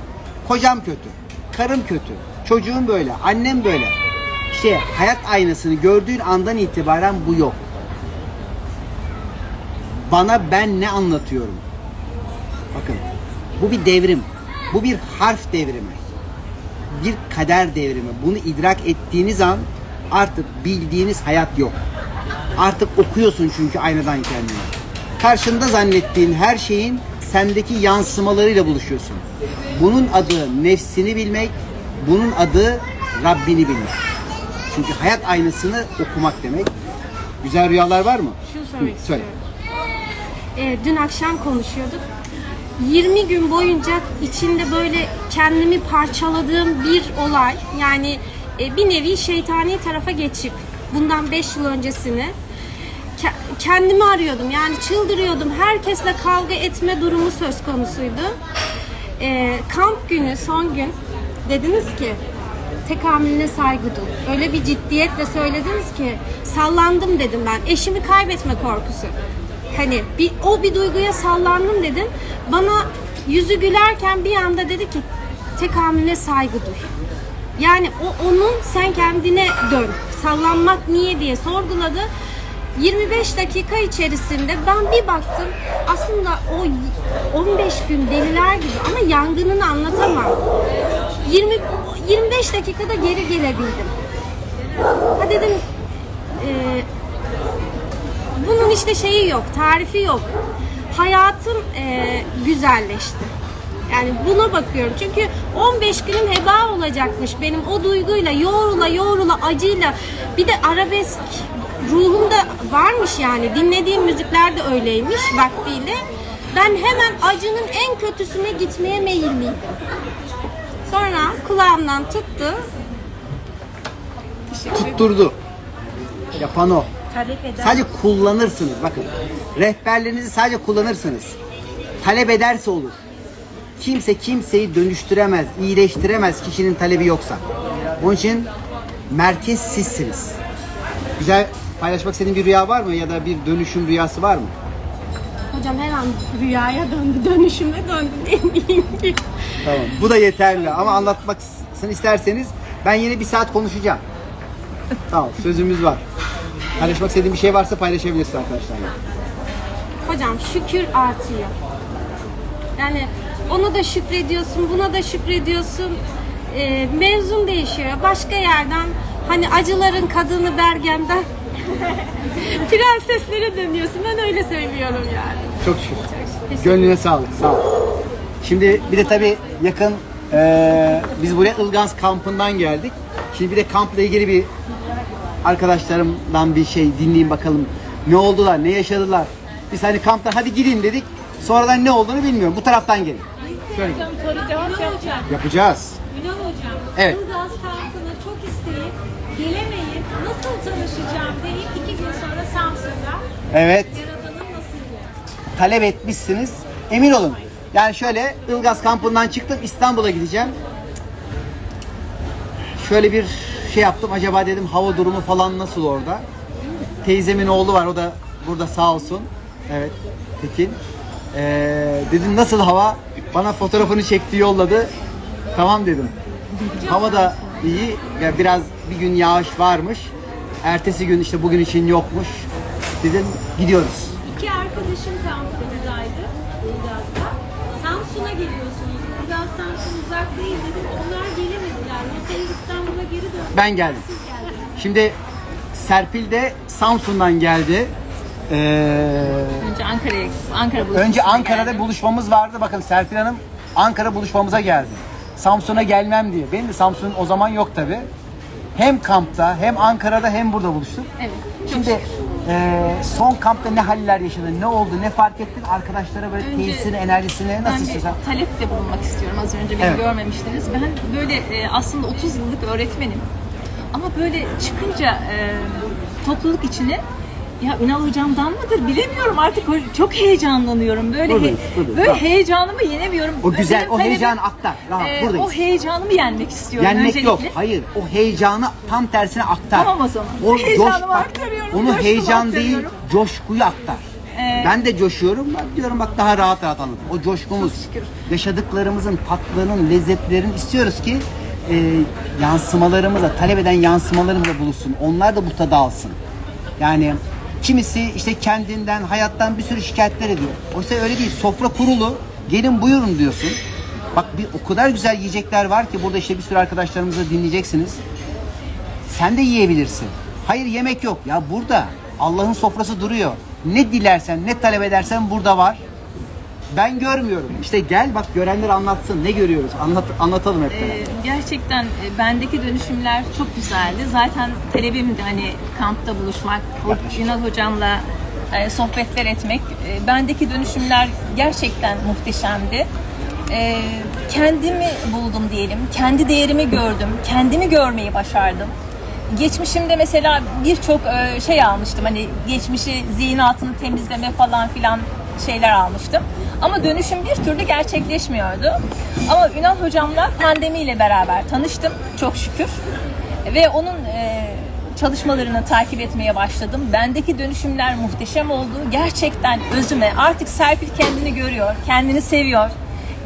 kocam kötü, karım kötü, çocuğum böyle, annem böyle. İşte hayat aynasını gördüğün andan itibaren bu yok. Bana ben ne anlatıyorum? Bakın bu bir devrim. Bu bir harf devrimi. Bir kader devrimi. Bunu idrak ettiğiniz an artık bildiğiniz hayat yok. Artık okuyorsun çünkü aynadan kendini. Karşında zannettiğin her şeyin sendeki yansımalarıyla buluşuyorsun. Bunun adı nefsini bilmek, bunun adı Rabbini bilmek. Çünkü hayat aynasını okumak demek. Güzel rüyalar var mı? Şunu söylemek Hı, söyle. Ee, dün akşam konuşuyorduk. 20 gün boyunca içinde böyle kendimi parçaladığım bir olay. Yani e, bir nevi şeytani tarafa geçip bundan 5 yıl öncesini kendimi arıyordum. Yani çıldırıyordum. Herkesle kavga etme durumu söz konusuydu. Ee, kamp günü, son gün dediniz ki tekamülüne saygı duy. Öyle bir ciddiyetle söylediniz ki sallandım dedim ben. Eşimi kaybetme korkusu. Hani bir, o bir duyguya sallandım dedim. Bana yüzü gülerken bir anda dedi ki tekamülüne saygı duy. Yani o onun sen kendine dön. Sallanmak niye diye sorguladı. 25 dakika içerisinde ben bir baktım aslında o y- 15 gün deliler gibi ama yangınını anlatamam. 20 25 dakikada geri gelebildim. Ha dedim e, bunun işte şeyi yok, tarifi yok. Hayatım e, güzelleşti. Yani buna bakıyorum. Çünkü 15 günüm heba olacakmış benim o duyguyla, yoğrula yoğrula, acıyla. Bir de arabesk ruhumda varmış yani. Dinlediğim müzikler de öyleymiş vaktiyle. Ben hemen acının en kötüsüne gitmeye meyilliydim. Sonra kulağımdan tuttu. Tutturdu. Yapan o. Sadece kullanırsınız bakın. Rehberlerinizi sadece kullanırsınız. Talep ederse olur. Kimse kimseyi dönüştüremez, iyileştiremez kişinin talebi yoksa. Onun için merkez sizsiniz. Güzel paylaşmak istediğin bir rüya var mı ya da bir dönüşüm rüyası var mı? Hocam her an rüyaya döndü, dönüşüme döndü demeyeyim ki. Tamam. Bu da yeterli ama anlatmasını isterseniz ben yine bir saat konuşacağım. Tamam sözümüz var. Paylaşmak istediğin bir şey varsa paylaşabilirsin arkadaşlar. Hocam şükür artıyor. Yani ona da şükrediyorsun, buna da şükrediyorsun. Ee, mevzun değişiyor. Başka yerden hani acıların kadını Bergen'den (laughs) prenseslere dönüyorsun. Ben öyle söylüyorum yani. Çok şükür. Gönlüne sağlık. Sağ ol. Şimdi bir de tabii yakın eee, biz buraya Ilgaz kampından geldik. Şimdi bir de kampla ilgili bir arkadaşlarımdan bir şey dinleyeyim bakalım. Ne oldular, ne yaşadılar. Biz hani kamptan hadi gidin dedik. Sonradan ne olduğunu bilmiyorum. Bu taraftan gelin. Şöyle gelin. Soru cevap yapacağım. Yapacağız. Ünal Hocam, Evet. Ilgaz kampına çok isteyip gelemeyip nasıl tanışacağım deyip iki gün sonra Samsun'da Evet. Yaradan'ın nasıl talep etmişsiniz. Emin olun. Yani şöyle Ilgaz kampından çıktım İstanbul'a gideceğim. Şöyle bir şey yaptım. Acaba dedim hava durumu falan nasıl orada? Teyzemin oğlu var. O da burada sağ olsun. Evet. Tekin. Ee, dedim nasıl hava? Bana fotoğrafını çekti yolladı. Tamam dedim. Hava da iyi. Ya biraz bir gün yağış varmış. Ertesi gün işte bugün için yokmuş. Dedim gidiyoruz. İki arkadaşım kampımızdaydı Ilgaz'da. Samsun'a geliyorsunuz. Ilgaz Samsun uzak değil dedim. Onlar gelemediler. Rotayı İstanbul'a geri döndü. Ben geldim. Siz geldiniz. Şimdi Serpil de Samsun'dan geldi. Ee, Önce Ankara'ya Ankara önce Ankara'da geldim. buluşmamız vardı. Bakın Serpil Hanım Ankara buluşmamıza geldi. Samsun'a gelmem diye. Benim de Samsun o zaman yok tabi. Hem kampta hem Ankara'da hem burada buluştuk. Evet. Şimdi e, son kampta ne haller yaşadın, ne oldu, ne fark ettin? Arkadaşlara böyle Önce tesisini, enerjisini nasıl Ben bir istiyorsan. talepte bulunmak istiyorum. Az önce beni Evet. görmemiştiniz. Ben böyle e, aslında 30 yıllık öğretmenim. Ama böyle çıkınca e, topluluk içine ya Ünal hocamdan mıdır bilemiyorum artık çok heyecanlanıyorum. Böyle Buradayız, he- buradayız. böyle Tamam. heyecanımı yenemiyorum. O güzel, Benim o talebim, heyecanı aktar. Rahat, e, buradayız. o heyecanımı yenmek istiyorum Yenmek öncelikle. yok. Hayır. O heyecanı tam tersine aktar. Tamam o zaman. O (laughs) Heyecanımı bak, aktarıyorum, Onu heyecan değil, coşkuyu aktar. Ee, ben de coşuyorum. Bak diyorum bak daha rahat rahat anlatın. O coşkumuz, yaşadıklarımızın, tatlarının, lezzetlerin istiyoruz ki e, yansımalarımıza, talep eden yansımalarımıza buluşsun. Onlar da bu tadı alsın. Yani kimisi işte kendinden, hayattan bir sürü şikayetler ediyor. Oysa öyle değil. Sofra kurulu. Gelin buyurun diyorsun. Bak bir o kadar güzel yiyecekler var ki burada işte bir sürü arkadaşlarımızı dinleyeceksiniz. Sen de yiyebilirsin. Hayır yemek yok. Ya burada Allah'ın sofrası duruyor. Ne dilersen, ne talep edersen burada var. Ben görmüyorum. İşte gel bak görenler anlatsın. Ne görüyoruz? Anlat, anlatalım hep beraber. Ee, gerçekten e, bendeki dönüşümler çok güzeldi. Zaten talebim de hani kampta buluşmak, Ünal hocamla e, sohbetler etmek. E, bendeki dönüşümler gerçekten muhteşemdi. E, kendimi buldum diyelim, kendi değerimi gördüm, kendimi görmeyi başardım. Geçmişimde mesela birçok şey almıştım hani geçmişi zihin altını temizleme falan filan şeyler almıştım. Ama dönüşüm bir türlü gerçekleşmiyordu. Ama Ünal hocamla pandemiyle beraber tanıştım çok şükür. Ve onun e, çalışmalarını takip etmeye başladım. Bendeki dönüşümler muhteşem oldu. Gerçekten özüme artık Serpil kendini görüyor, kendini seviyor.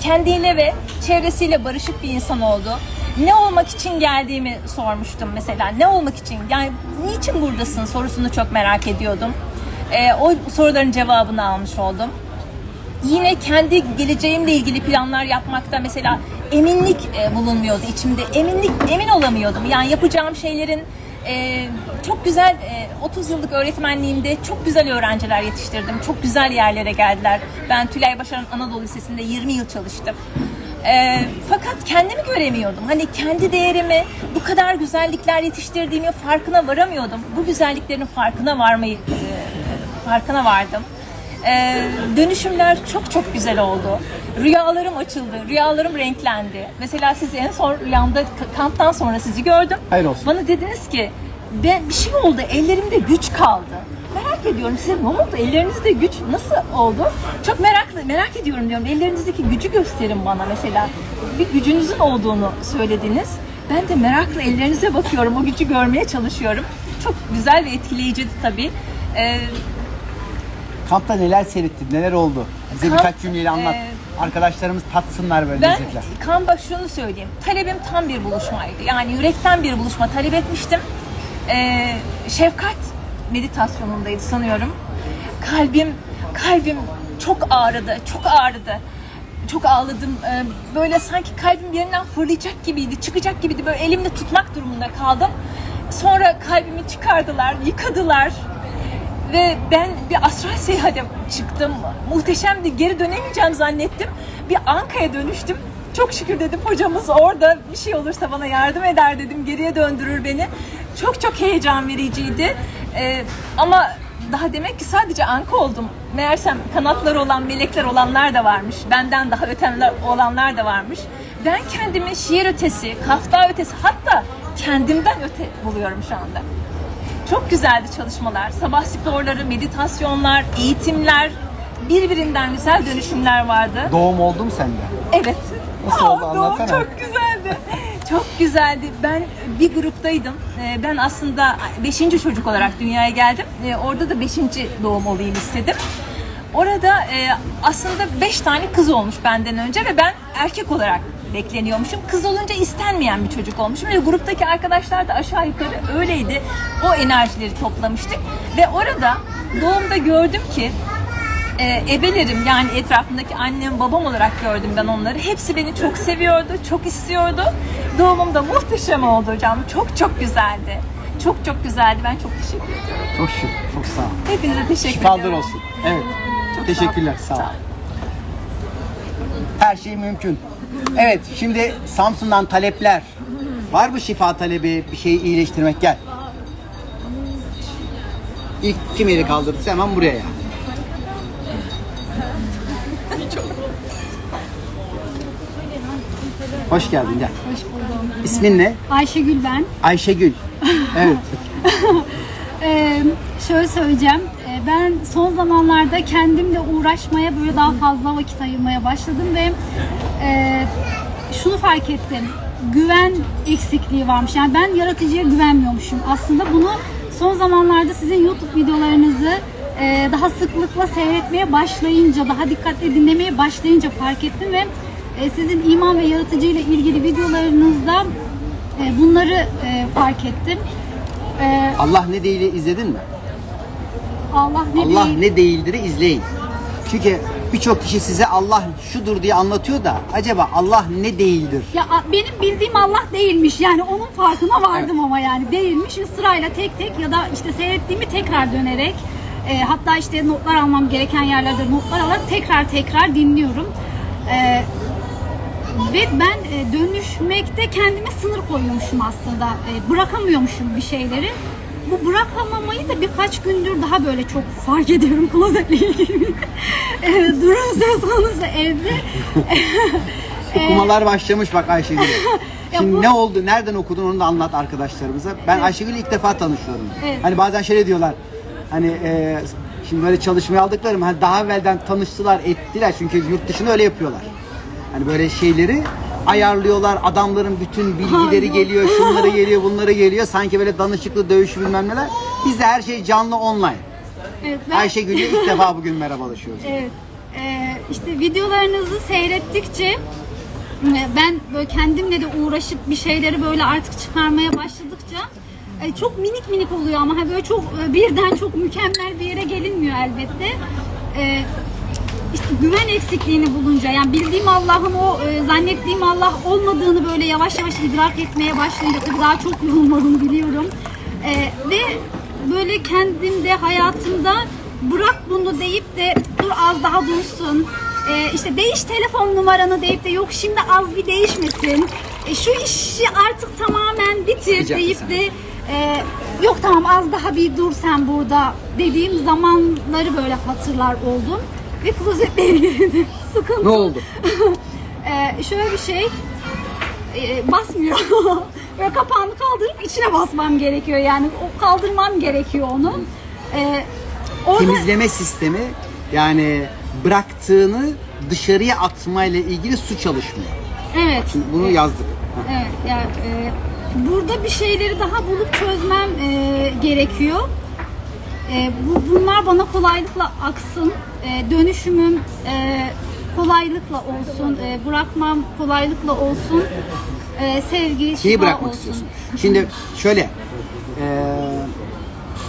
Kendiyle ve çevresiyle barışık bir insan oldu. Ne olmak için geldiğimi sormuştum mesela. Ne olmak için? Yani niçin buradasın sorusunu çok merak ediyordum. E, o soruların cevabını almış oldum yine kendi geleceğimle ilgili planlar yapmakta mesela eminlik e, bulunmuyordu içimde. Eminlik emin olamıyordum. Yani yapacağım şeylerin e, çok güzel e, 30 yıllık öğretmenliğimde çok güzel öğrenciler yetiştirdim. Çok güzel yerlere geldiler. Ben Tülay Başaran Anadolu Lisesi'nde 20 yıl çalıştım. E, fakat kendimi göremiyordum. Hani kendi değerimi, bu kadar güzellikler yetiştirdiğimi farkına varamıyordum. Bu güzelliklerin farkına varmayı e, farkına vardım. Ee, dönüşümler çok çok güzel oldu. Rüyalarım açıldı, rüyalarım renklendi. Mesela siz en son rüyamda kamptan sonra sizi gördüm. Hayır olsun. Bana dediniz ki ben bir şey oldu, ellerimde güç kaldı. Merak ediyorum size ne oldu? Ellerinizde güç nasıl oldu? Çok meraklı, merak ediyorum diyorum. Ellerinizdeki gücü gösterin bana mesela. Bir gücünüzün olduğunu söylediniz. Ben de merakla ellerinize bakıyorum, o gücü görmeye çalışıyorum. Çok güzel ve etkileyiciydi tabii. Ee, Kampta neler seyrettin? Neler oldu? Bize Kamp, birkaç cümleyle anlat. e, Arkadaşlarımız tatsınlar böyle Ben lezzetler. Kamba şunu söyleyeyim. Talebim tam bir buluşmaydı. Yani yürekten bir buluşma talep etmiştim. Ee, şefkat meditasyonundaydı sanıyorum. Kalbim kalbim çok ağrıdı. Çok ağrıdı. Çok ağladım. Ee, böyle sanki kalbim yerinden fırlayacak gibiydi. Çıkacak gibiydi. Böyle elimde tutmak durumunda kaldım. Sonra kalbimi çıkardılar, yıkadılar. Ve ben bir astral seyahate çıktım. Muhteşemdi. Geri dönemeyeceğim zannettim. Bir Anka'ya dönüştüm. Çok şükür dedim hocamız orada bir şey olursa bana yardım eder dedim. Geriye döndürür beni. Çok çok heyecan vericiydi. Ee, ama daha demek ki sadece anka oldum. Meğersem kanatları olan melekler olanlar da varmış. Benden daha ötenler olanlar da varmış. Ben kendimi şiir ötesi, kafta ötesi hatta kendimden öte buluyorum şu anda. Çok güzeldi çalışmalar. Sabah sporları, meditasyonlar, eğitimler, birbirinden güzel dönüşümler vardı. Doğum oldu mu sende? Evet. Nasıl oldu? Aa, doğum Anlatsana. çok güzeldi. çok güzeldi. Ben bir gruptaydım. Ee, Ben aslında 5. çocuk olarak dünyaya geldim. Ee, Orada da 5. doğum olayım istedim. Orada e, aslında 5 tane kız olmuş benden önce ve ben erkek olarak bekleniyormuşum. Kız olunca istenmeyen bir çocuk olmuşum ve gruptaki arkadaşlar da aşağı yukarı öyleydi. O enerjileri toplamıştık ve orada doğumda gördüm ki e, ebelerim yani etrafımdaki annem babam olarak gördüm ben onları. Hepsi beni çok seviyordu, çok istiyordu. Doğumum da muhteşem oldu hocam. Çok çok güzeldi. çok çok güzeldi. Ben çok teşekkür ediyorum. Çok şık, çok sağ ol. Hepinize teşekkür Şifalar ediyorum. olsun. Evet. Çok Teşekkürler. Sağ ol. Her şey mümkün. Evet, şimdi Samsun'dan talepler. Var mı şifa talebi, bir şeyi iyileştirmek? Gel. İlk kim eli kaldırırsa hemen buraya. Hoş geldin gel. Hoş buldum. İsmin ne? Ayşegül ben. Ayşegül. Evet. (laughs) Ee, şöyle söyleyeceğim. Ee, ben son zamanlarda kendimle uğraşmaya böyle daha fazla vakit ayırmaya başladım ve e, şunu fark ettim. Güven eksikliği varmış. Yani ben yaratıcıya güvenmiyormuşum. Aslında bunu son zamanlarda sizin YouTube videolarınızı e, daha sıklıkla seyretmeye başlayınca, daha dikkatli dinlemeye başlayınca fark ettim ve e, sizin iman ve yaratıcı ile ilgili videolarınızda e, bunları e, fark ettim. E, Allah ne değil izledin mi? Allah ne Allah değil- ne değildir'i izleyin. Çünkü birçok kişi size Allah şudur diye anlatıyor da acaba Allah ne değildir? Ya benim bildiğim Allah değilmiş. Yani onun farkına vardım ama yani değilmiş ve sırayla tek tek ya da işte seyrettiğimi tekrar dönerek e, hatta işte notlar almam gereken yerlerde notlar alarak tekrar tekrar dinliyorum. E, ve ben e, dönüşmekte kendime sınır koyuyormuşum aslında. E, bırakamıyormuşum bir şeyleri. Bu bırakamamayı da birkaç gündür daha böyle çok fark ediyorum klozetle ilgili. (laughs) durum söz konusu evde. (laughs) Okumalar başlamış bak Ayşegül. (laughs) Şimdi bu- ne oldu? Nereden okudun onu da anlat arkadaşlarımıza. Ben Ayşegül'ü ilk defa tanışıyorum. Evet. Hani bazen şöyle diyorlar. Hani e, şimdi böyle çalışmaya aldıklarım hani daha evvelden tanıştılar, ettiler. Çünkü yurt dışında öyle yapıyorlar. Hani böyle şeyleri ayarlıyorlar. Adamların bütün bilgileri geliyor, şunları (laughs) geliyor, bunları geliyor. Sanki böyle danışıklı dövüş bilmem neler. Bizde her şey canlı online. Evet, ben- Ayşegül'le ilk defa bugün merhabalaşıyoruz. Evet. Ee, işte videolarınızı seyrettikçe e, ben böyle kendimle de uğraşıp bir şeyleri böyle artık çıkarmaya başladıkça e, çok minik minik oluyor ama ha böyle çok e, birden çok mükemmel bir yere gelinmiyor elbette. İşte güven eksikliğini bulunca yani bildiğim Allah'ın o e, zannettiğim Allah olmadığını böyle yavaş yavaş idrak etmeye başlayınca tabii daha çok yorulmadığını biliyorum. E, ve böyle kendimde hayatımda bırak bunu deyip de dur az daha dursun. E, işte değiş telefon numaranı deyip de yok şimdi az bir değişmesin. E, şu işi artık tamamen bitir Rica deyip etsem. de e, yok tamam az daha bir dur sen burada dediğim zamanları böyle hatırlar oldum. Ve klozetle ilgili sıkıntı. Ne oldu? (laughs) Ee, şöyle bir şey e, basmıyor. (laughs) Böyle kapağını kaldırıp içine basmam gerekiyor yani o kaldırmam gerekiyor onu. Ee, orada temizleme sistemi yani bıraktığını dışarıya atmayla ilgili su çalışmıyor. evet. Şimdi bunu yazdık. Evet, yani e, burada bir şeyleri daha bulup çözmem e, gerekiyor. E, bu, bunlar bana kolaylıkla aksın, e, dönüşümüm e, kolaylıkla olsun, e, bırakmam kolaylıkla olsun, e, sevgi, Şeyi şifa bırakmak olsun. istiyorsun. Şimdi şöyle eee,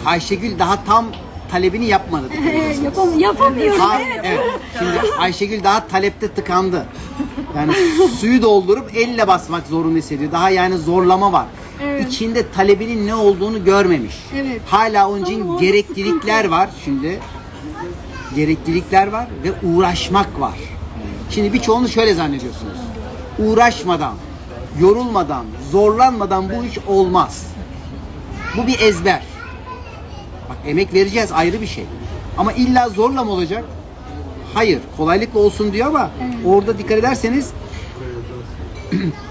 Ayşegül daha tam talebini yapmadı. (laughs) E, yapam yapamıyorum. Ha, evet. evet. Şimdi Ayşegül daha talepte tıkandı. Yani suyu doldurup elle basmak zorunda hissediyor. Daha yani zorlama var. Evet. İçinde talebinin ne olduğunu görmemiş. Evet. Hala onun için Sonra gereklilikler var şimdi. Gereklilikler var ve uğraşmak var. Şimdi birçoğunu şöyle zannediyorsunuz. Uğraşmadan, yorulmadan, zorlanmadan bu iş olmaz. Bu bir ezber. Bak emek vereceğiz ayrı bir şey. Ama illa zorla mı olacak? Hayır. Kolaylıkla olsun diyor ama orada dikkat ederseniz (clears throat)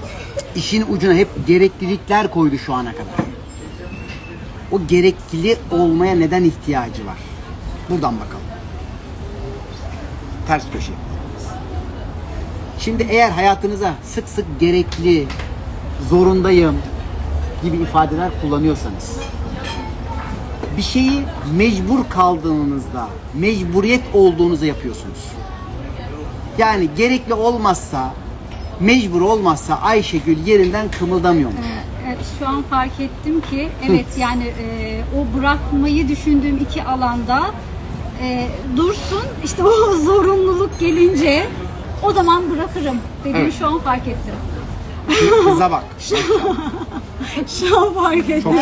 işin ucuna hep gereklilikler koydu şu ana kadar. O gerekli olmaya neden ihtiyacı var? Buradan bakalım. Ters köşe. Şimdi eğer hayatınıza sık sık gerekli, zorundayım gibi ifadeler kullanıyorsanız bir şeyi mecbur kaldığınızda, mecburiyet olduğunuzu yapıyorsunuz. Yani gerekli olmazsa, mecbur olmazsa Ayşegül yerinden kımıldamıyormuş. Evet, şu an fark ettim ki evet yani e, o bırakmayı düşündüğüm iki alanda e, dursun işte o (laughs) zorunluluk gelince o zaman bırakırım dediğimi Evet. şu an fark ettim. Kıza bak. (laughs) (laughs) Şu an fark ettim. Çok.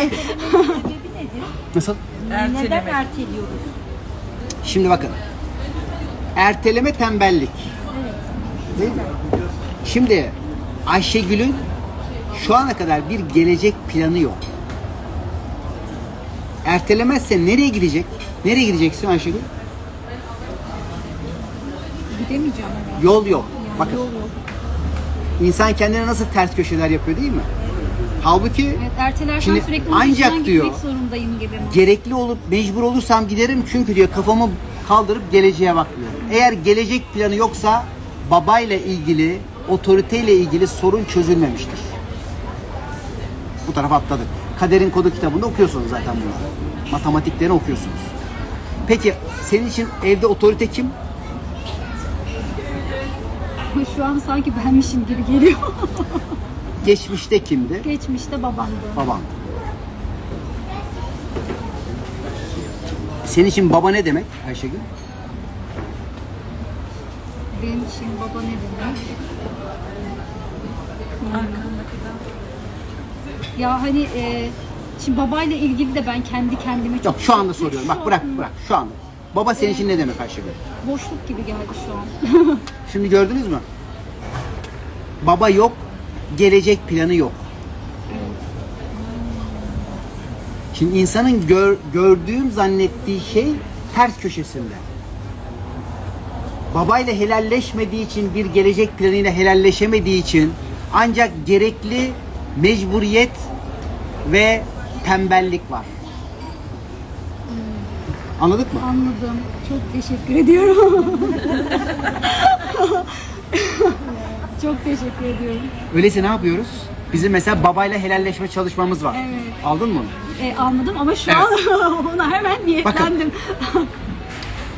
Nasıl? Neden erteliyoruz? Şimdi bakın. Erteleme tembellik. Değil mi? Şimdi Ayşegül'ün şu ana kadar bir gelecek planı yok. Ertelemezse nereye gidecek? Nereye gideceksin Ayşegül? Gidemeyeceğim herhalde. Yol yok. Yani Bakın. yol yok. İnsan kendine nasıl ters köşeler yapıyor değil mi? Halbuki Evet, ertelersen Şimdi sürekli ancak diyor- zorundayım gibi. gerekli olup mecbur olursam giderim çünkü diyor kafamı kaldırıp geleceğe bakmıyor. Eğer gelecek planı yoksa babayla ilgili, otoriteyle ilgili sorun çözülmemiştir. Bu tarafa atladık. Kaderin Kodu kitabında okuyorsunuz zaten bunları. Matematiklerini okuyorsunuz. Peki senin için evde otorite kim? (laughs) Şu an sanki benmişim gibi geliyor. (laughs) Geçmişte kimdi? Geçmişte babamdı. Baban. Senin için baba ne demek Ayşegül? Benim için baba ne demek? Ya hani e, şimdi babayla ilgili de ben kendi kendime çok... Yok şu anda soruyorum. Bak bırak bırak şu anda. Baba senin için ne demek Ayşegül? Boşluk gibi geldi şu an. (laughs) Şimdi gördünüz mü? Baba yok, gelecek planı yok. Şimdi insanın gör, gördüğüm zannettiği şey ters köşesinde. Babayla helalleşmediği için bir gelecek planıyla helalleşemediği için ancak gerekli mecburiyet ve tembellik var. Anladık mı? Anladım. Çok teşekkür ediyorum. (laughs) çok teşekkür ediyorum. Öyleyse ne yapıyoruz? Bizim mesela babayla helalleşme çalışmamız var. Evet. Aldın mı? E, anladım ama şu an (laughs) ona hemen niyetlendim.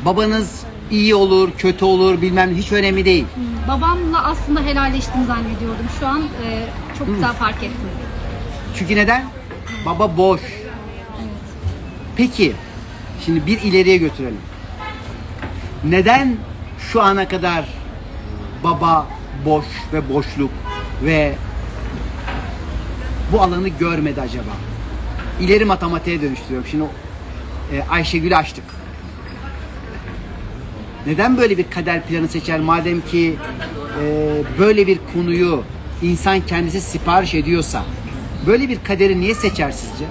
Babanız iyi olur, kötü olur, bilmem hiç önemli değil. Babamla aslında helalleştim zannediyordum. Şu an e, çok güzel fark ettim. Çünkü neden? Baba boş. Peki, şimdi bir ileriye götürelim. Neden şu ana kadar baba boş ve boşluk ve bu alanı görmedi acaba? İleri matematiğe dönüştürüyorum. Şimdi e, Ayşegül'ü açtık. Neden böyle bir kader planı seçer madem ki e, böyle bir konuyu insan kendisi sipariş ediyorsa böyle bir kaderi niye seçer sizce?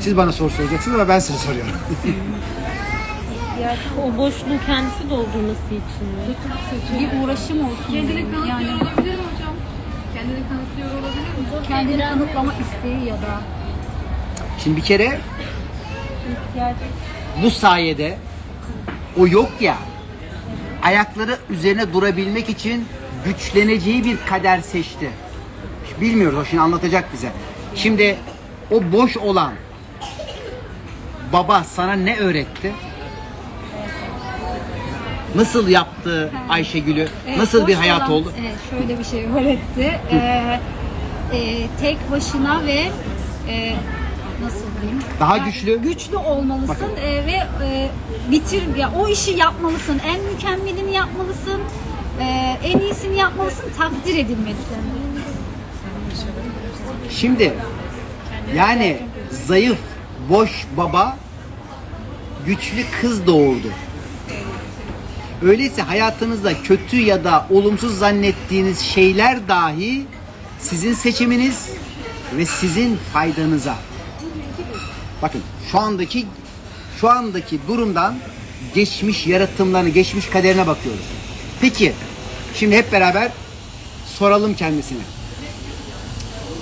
Siz bana soru soracaksınız ama ben size soruyorum. (laughs) Yani o boşluğu kendisi doldurması için mi? Bir uğraşım olsun. Kendini yani, olabilir mi hocam? Kendini kanıtlıyor olabilir mi? kendini kanıtlama isteği ya da Şimdi bir kere bu sayede o yok ya ayakları üzerine durabilmek için güçleneceği bir kader seçti. Bilmiyoruz o şimdi anlatacak bize. Şimdi o boş olan baba sana ne öğretti? Nasıl yaptı Ayşegül'ü? Evet, Nasıl bir boş hayat olan- oldu? Evet, şöyle bir şey öğretti. Ee, e, tek başına ve e, nasıl diyeyim? Daha güçlü. Güçlü olmalısın e, ve e, bitir ya o işi yapmalısın. En mükemmelini yapmalısın. e, en iyisini yapmalısın. Takdir edilmelisin. Şimdi yani zayıf, boş baba güçlü kız doğurdu. Öyleyse hayatınızda kötü ya da olumsuz zannettiğiniz şeyler dahi sizin seçiminiz ve sizin faydanıza. Bakın şu andaki şu andaki durumdan geçmiş yaratımlarını, geçmiş kaderine bakıyoruz. Peki şimdi hep beraber soralım kendisine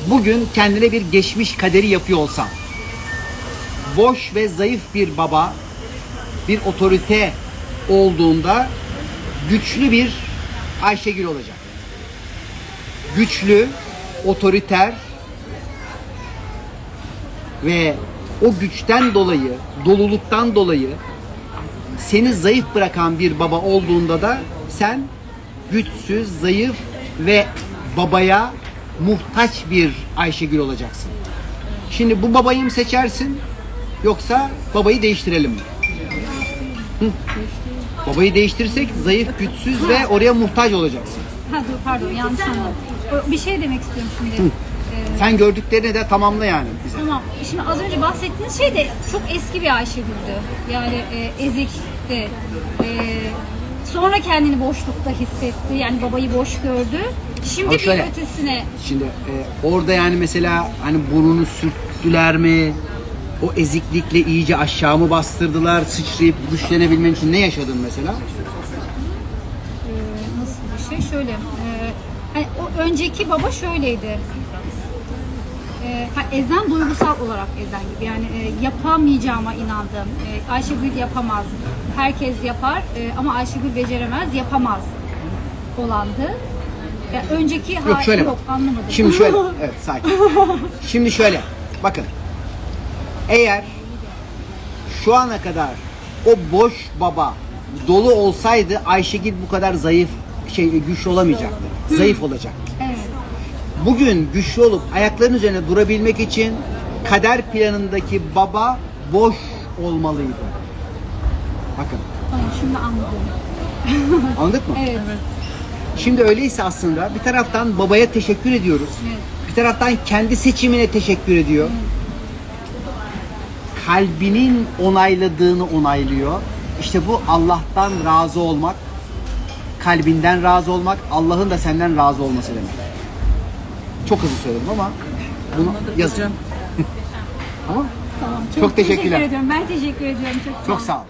bugün kendine bir geçmiş kaderi yapıyor olsam, boş ve zayıf bir baba, bir otorite olduğunda güçlü bir Ayşegül olacak. Güçlü, otoriter ve o güçten dolayı, doluluktan dolayı seni zayıf bırakan bir baba olduğunda da sen güçsüz, zayıf ve babaya muhtaç bir Ayşegül olacaksın. Şimdi bu babayı mı seçersin yoksa babayı değiştirelim mi? Hı? Babayı değiştirirsek zayıf, güçsüz ve oraya muhtaç olacaksın. Ha dur pardon yanlış anladım. Bir şey demek istiyorum şimdi. Ee, Sen gördüklerini de tamamla yani bize. Tamam. Şimdi az önce bahsettiğiniz şey de çok eski bir Ayşegül'dü. Yani e, ezikti. E, sonra kendini boşlukta hissetti. Yani babayı boş gördü. Şimdi Ama bir şöyle- ötesine Şimdi e, orada yani mesela hani burnunu sürttüler mi? O eziklikle iyice aşağı mı bastırdılar? Sıçrayıp güçlenebilmen için ne yaşadın mesela? e, nasıl bir şey? Şöyle. e, hani o önceki baba şöyleydi. E, ezen duygusal olarak ezen gibi. Yani e, yapamayacağıma inandım. E, Ayşegül yapamaz. Herkes yapar e, ama Ayşegül beceremez, yapamaz olandı. Ya önceki Yok hali şöyle yok bak. anlamadım. Şimdi şöyle. (laughs) Evet sakin. Şimdi şöyle. Bakın. Eğer şu ana kadar o boş baba dolu olsaydı Ayşegül bu kadar zayıf şey güçlü olamayacaktı. Zayıf olacaktı. Evet. Bugün güçlü olup ayaklarının üzerine durabilmek için kader planındaki baba boş olmalıydı. Bakın Tamam şimdi anladım. (laughs) anladık mı? Evet. Şimdi öyleyse aslında bir taraftan babaya teşekkür ediyoruz. Evet. Bir taraftan kendi seçimine teşekkür ediyor. Kalbinin onayladığını onaylıyor. İşte bu Allah'tan razı olmak, kalbinden razı olmak, Allah'ın da senden razı olması demek. Çok hızlı söyledim ama bunu yazın. (laughs) tamam? Tamam. Çok teşekkürler. Teşekkür ediyorum. Ben teşekkür ediyorum. Çok, Çok sağ ol.